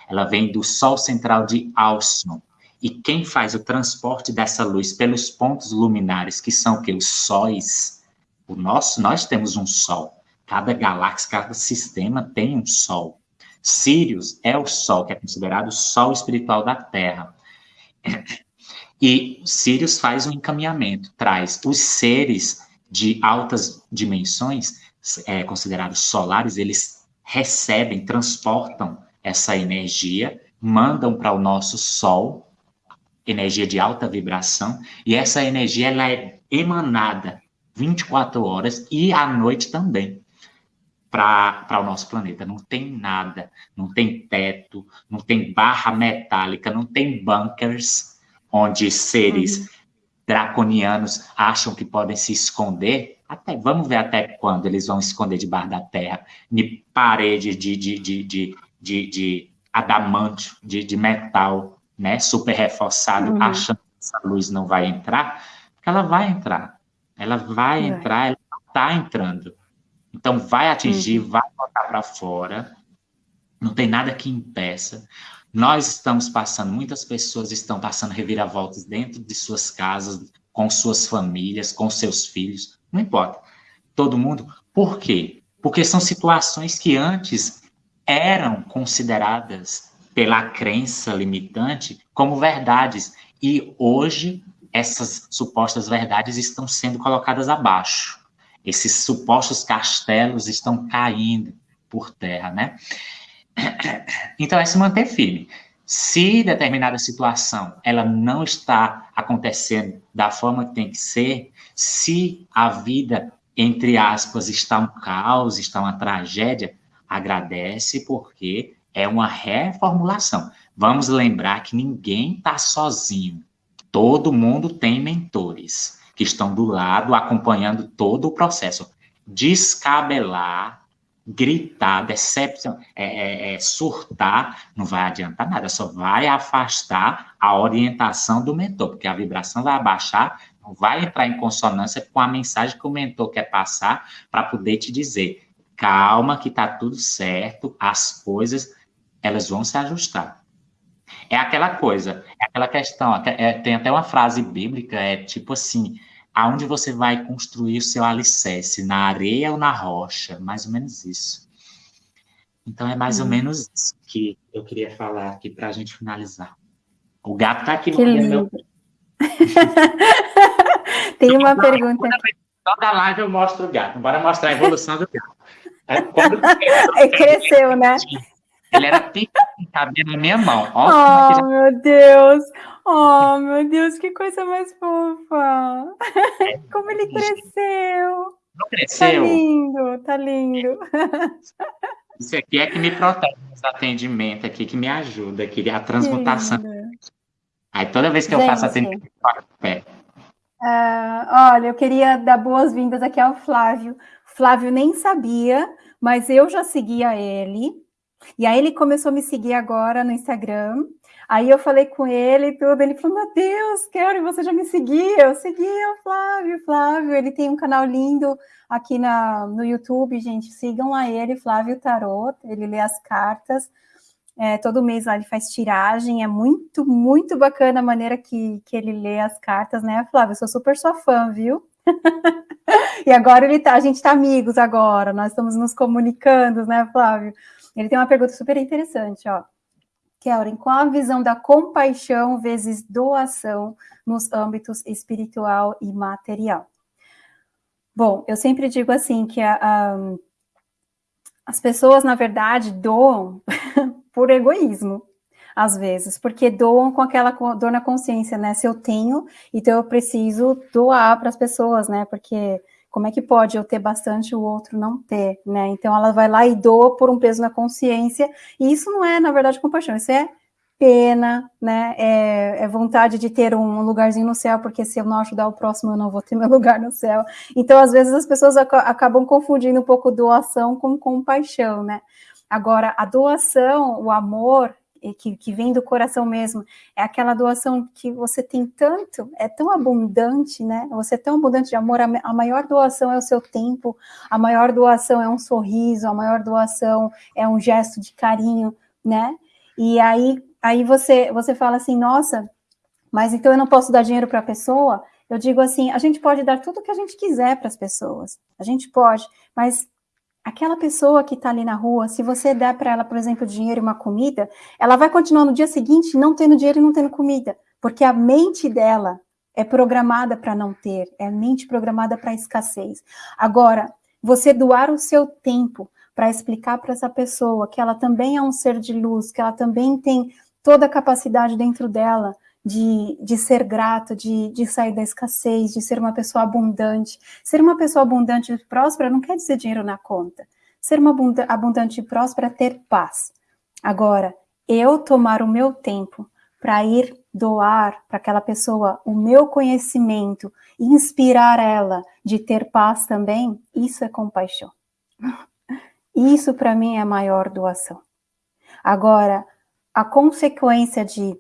ela vem do Sol central de Alcyon. E quem faz o transporte dessa luz pelos pontos luminares, que são que os sóis, o nosso, nós temos um Sol. Cada galáxia, cada sistema tem um Sol. Sirius é o Sol, que é considerado o Sol espiritual da Terra. E Sirius faz um encaminhamento, traz os seres de altas dimensões, é, considerados solares, eles recebem, transportam essa energia, mandam para o nosso Sol, energia de alta vibração, e essa energia ela é emanada 24 horas e à noite também para o nosso planeta. Não tem nada, não tem teto, não tem barra metálica, não tem bunkers onde seres uhum. draconianos acham que podem se esconder. Até, vamos ver até quando eles vão esconder debaixo da terra, em parede de, de, de, de, de, de adamante, de, de metal, né, super reforçado, uhum. achando que essa luz não vai entrar, porque ela vai entrar. Ela vai entrar, ela está entrando. Então, vai atingir, uhum. vai botar para fora, não tem nada que impeça. Nós estamos passando, muitas pessoas estão passando reviravoltas dentro de suas casas, com suas famílias, com seus filhos, não importa. Todo mundo. Por quê? Porque são situações que antes eram consideradas pela crença limitante como verdades e hoje essas supostas verdades estão sendo colocadas abaixo esses supostos castelos estão caindo por terra, né? Então é se manter firme. Se determinada situação ela não está acontecendo da forma que tem que ser, se a vida entre aspas está um caos, está uma tragédia, agradece porque é uma reformulação. Vamos lembrar que ninguém está sozinho. Todo mundo tem mentores que estão do lado acompanhando todo o processo. Descabelar, gritar, decepção, é, é, é, surtar, não vai adiantar nada, só vai afastar a orientação do mentor, porque a vibração vai abaixar, vai entrar em consonância com a mensagem que o mentor quer passar para poder te dizer, calma que está tudo certo, as coisas, elas vão se ajustar. É aquela coisa, é aquela questão, é, tem até uma frase bíblica, é tipo assim, aonde você vai construir o seu alicerce, na areia ou na rocha, mais ou menos isso. Então é mais hum. ou menos isso que eu queria falar aqui para a gente finalizar. O gato está aqui que no meu. Tem uma pergunta. Toda live eu mostro o gato. Bora mostrar a evolução do gato. É, quando... é, cresceu, né? Ele era pequeno, cabia na minha mão. Ó, oh, meu Deus! Oh, meu Deus, que coisa mais fofa! É, Como ele cresceu! Não cresceu? Tá lindo, tá lindo. Isso aqui é que me protege nos atendimentos aqui, que me ajuda, aqui, a transmutação. Aí toda vez que Gente, eu faço atendimento, eu faço pé. Uh, olha, eu queria dar boas-vindas aqui ao Flávio. Flávio nem sabia, mas eu já seguia ele. E aí ele começou a me seguir agora no Instagram. Aí eu falei com ele e tudo. Ele falou: Meu Deus, quero, você já me seguia. Eu seguia o Flávio, Flávio. Ele tem um canal lindo aqui na, no YouTube, gente. Sigam lá ele, Flávio Tarot. Ele lê as cartas. É, todo mês lá ele faz tiragem, é muito, muito bacana a maneira que, que ele lê as cartas, né, Flávio? Eu sou super sua fã, viu? e agora ele tá, a gente tá amigos agora, nós estamos nos comunicando, né, Flávio? Ele tem uma pergunta super interessante, ó. Kellen, qual a visão da compaixão vezes doação nos âmbitos espiritual e material? Bom, eu sempre digo assim que a, a, as pessoas, na verdade, doam por egoísmo, às vezes, porque doam com aquela dor na consciência, né? Se eu tenho, então eu preciso doar para as pessoas, né? Porque como é que pode eu ter bastante e o outro não ter, né? Então ela vai lá e doa por um peso na consciência, e isso não é, na verdade, compaixão, isso é pena, né? É, é, vontade de ter um lugarzinho no céu, porque se eu não ajudar o próximo, eu não vou ter meu lugar no céu. Então, às vezes, as pessoas ac acabam confundindo um pouco doação com compaixão, né? Agora, a doação, o amor, que, que vem do coração mesmo, é aquela doação que você tem tanto, é tão abundante, né? Você é tão abundante de amor, a, maior doação é o seu tempo, a maior doação é um sorriso, a maior doação é um gesto de carinho, né? E aí, aí você, você fala assim, nossa, mas então eu não posso dar dinheiro para a pessoa? Eu digo assim, a gente pode dar tudo o que a gente quiser para as pessoas, a gente pode, mas aquela pessoa que está ali na rua, se você der para ela, por exemplo, dinheiro e uma comida, ela vai continuar no dia seguinte não tendo dinheiro e não tendo comida, porque a mente dela é programada para não ter, é mente programada para escassez. Agora, você doar o seu tempo para explicar para essa pessoa que ela também é um ser de luz, que ela também tem toda a capacidade dentro dela de, de ser grato, de, de sair da escassez, de ser uma pessoa abundante. Ser uma pessoa abundante e próspera não quer dizer dinheiro na conta. Ser uma abundante e próspera é ter paz. Agora, eu tomar o meu tempo para ir doar para aquela pessoa o meu conhecimento, inspirar ela de ter paz também, isso é compaixão. Isso para mim é a maior doação. Agora, a consequência de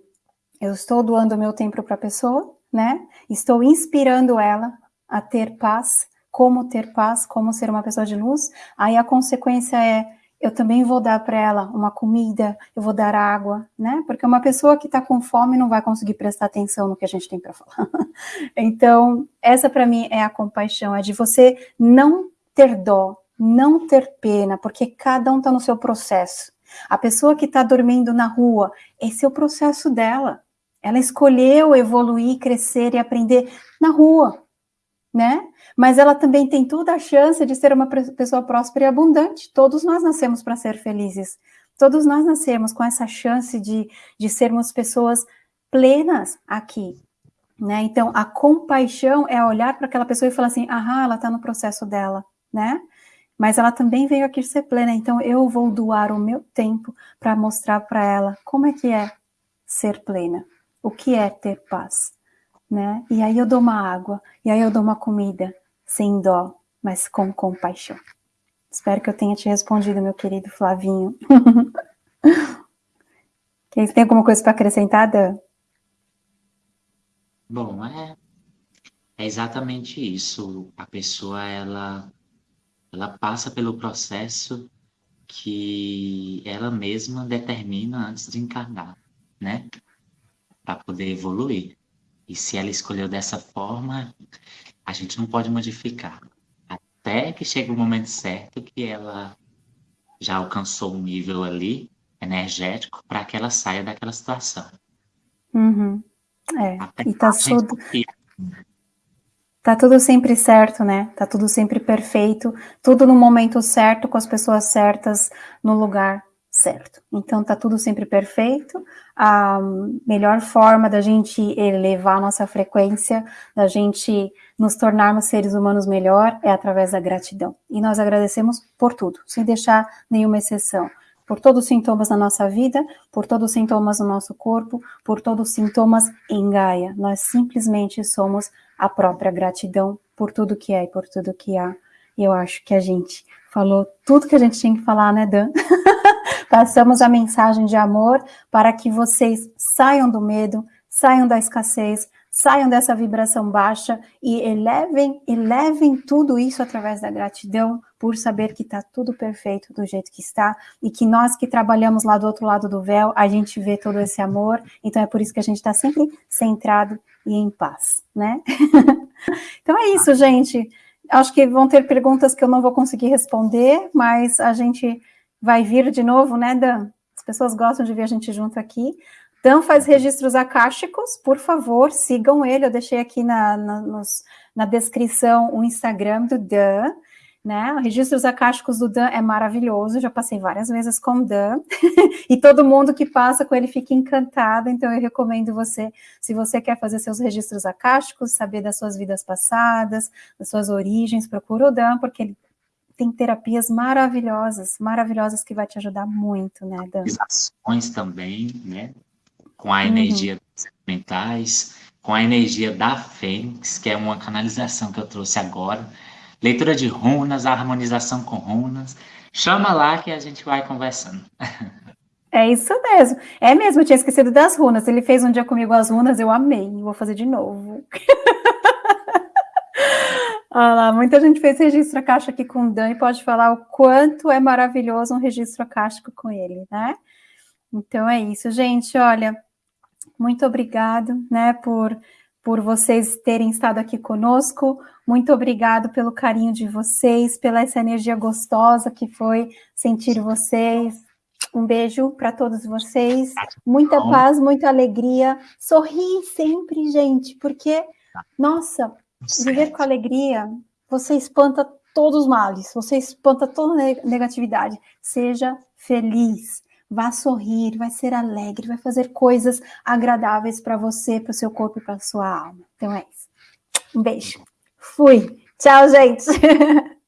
eu estou doando meu tempo para a pessoa, né? Estou inspirando ela a ter paz, como ter paz, como ser uma pessoa de luz. Aí a consequência é eu também vou dar para ela uma comida, eu vou dar água, né? Porque uma pessoa que está com fome não vai conseguir prestar atenção no que a gente tem para falar. então, essa para mim é a compaixão, é de você não ter dó, não ter pena, porque cada um está no seu processo. A pessoa que está dormindo na rua, esse é o processo dela. Ela escolheu evoluir, crescer e aprender na rua, né? Mas ela também tem toda a chance de ser uma pessoa próspera e abundante. Todos nós nascemos para ser felizes. Todos nós nascemos com essa chance de, de sermos pessoas plenas aqui, né? Então, a compaixão é olhar para aquela pessoa e falar assim, ah, ela está no processo dela, né? Mas ela também veio aqui ser plena, então eu vou doar o meu tempo para mostrar para ela como é que é ser plena o que é ter paz, né? E aí eu dou uma água, e aí eu dou uma comida, sem dó, mas com compaixão. Espero que eu tenha te respondido, meu querido Flavinho. Tem alguma coisa para acrescentar, Dan? Bom, é, é exatamente isso. A pessoa, ela, ela passa pelo processo que ela mesma determina antes de encarnar, né? Para poder evoluir. E se ela escolheu dessa forma, a gente não pode modificar. Até que chegue o momento certo que ela já alcançou um nível ali energético para que ela saia daquela situação. Uhum. É, Até e tá tudo... Tá tudo sempre certo, né? Tá tudo sempre perfeito, tudo no momento certo, com as pessoas certas, no lugar certo. Então tá tudo sempre perfeito. A melhor forma da gente elevar a nossa frequência, da gente nos tornarmos seres humanos melhor é através da gratidão. E nós agradecemos por tudo, sem deixar nenhuma exceção. Por todos os sintomas na nossa vida, por todos os sintomas no nosso corpo, por todos os sintomas em Gaia. Nós simplesmente somos a própria gratidão por tudo que é e por tudo que há. E eu acho que a gente falou tudo que a gente tinha que falar, né, Dan? Passamos a mensagem de amor para que vocês saiam do medo, saiam da escassez, saiam dessa vibração baixa e elevem, elevem tudo isso através da gratidão por saber que está tudo perfeito do jeito que está e que nós que trabalhamos lá do outro lado do véu, a gente vê todo esse amor, então é por isso que a gente está sempre centrado e em paz, né? então é isso, gente. Acho que vão ter perguntas que eu não vou conseguir responder, mas a gente vai vir de novo, né, Dan? As pessoas gostam de ver a gente junto aqui. Dan faz registros acásticos, por favor, sigam ele. Eu deixei aqui na, na, nos, na descrição o Instagram do Dan. Né? Registros acásticos do Dan é maravilhoso, já passei várias vezes com o Dan, e todo mundo que passa com ele fica encantado, então eu recomendo você, se você quer fazer seus registros acásticos, saber das suas vidas passadas, das suas origens, procura o Dan, porque ele tem terapias maravilhosas, maravilhosas que vai te ajudar muito, né, Dan? Ações também, né? Com a energia uhum. dos mentais, com a energia da Fênix, que é uma canalização que eu trouxe agora. Leitura de runas, harmonização com runas. Chama lá que a gente vai conversando. É isso mesmo. É mesmo, eu tinha esquecido das runas. Ele fez um dia comigo as runas, eu amei. Vou fazer de novo. Olha lá, muita gente fez registro acástico aqui com o Dan e pode falar o quanto é maravilhoso um registro acástico com ele, né? Então é isso, gente. Olha, muito obrigado, né, por, por vocês terem estado aqui conosco. Muito obrigado pelo carinho de vocês, pela essa energia gostosa que foi sentir vocês. Um beijo para todos vocês. Muita paz, muita alegria. Sorri sempre, gente, porque, nossa, Viver com alegria, você espanta todos os males, você espanta toda negatividade. Seja feliz, vá sorrir, vai ser alegre, vai fazer coisas agradáveis para você, para o seu corpo e para sua alma. Então é isso. Um beijo. Fui. Tchau, gente.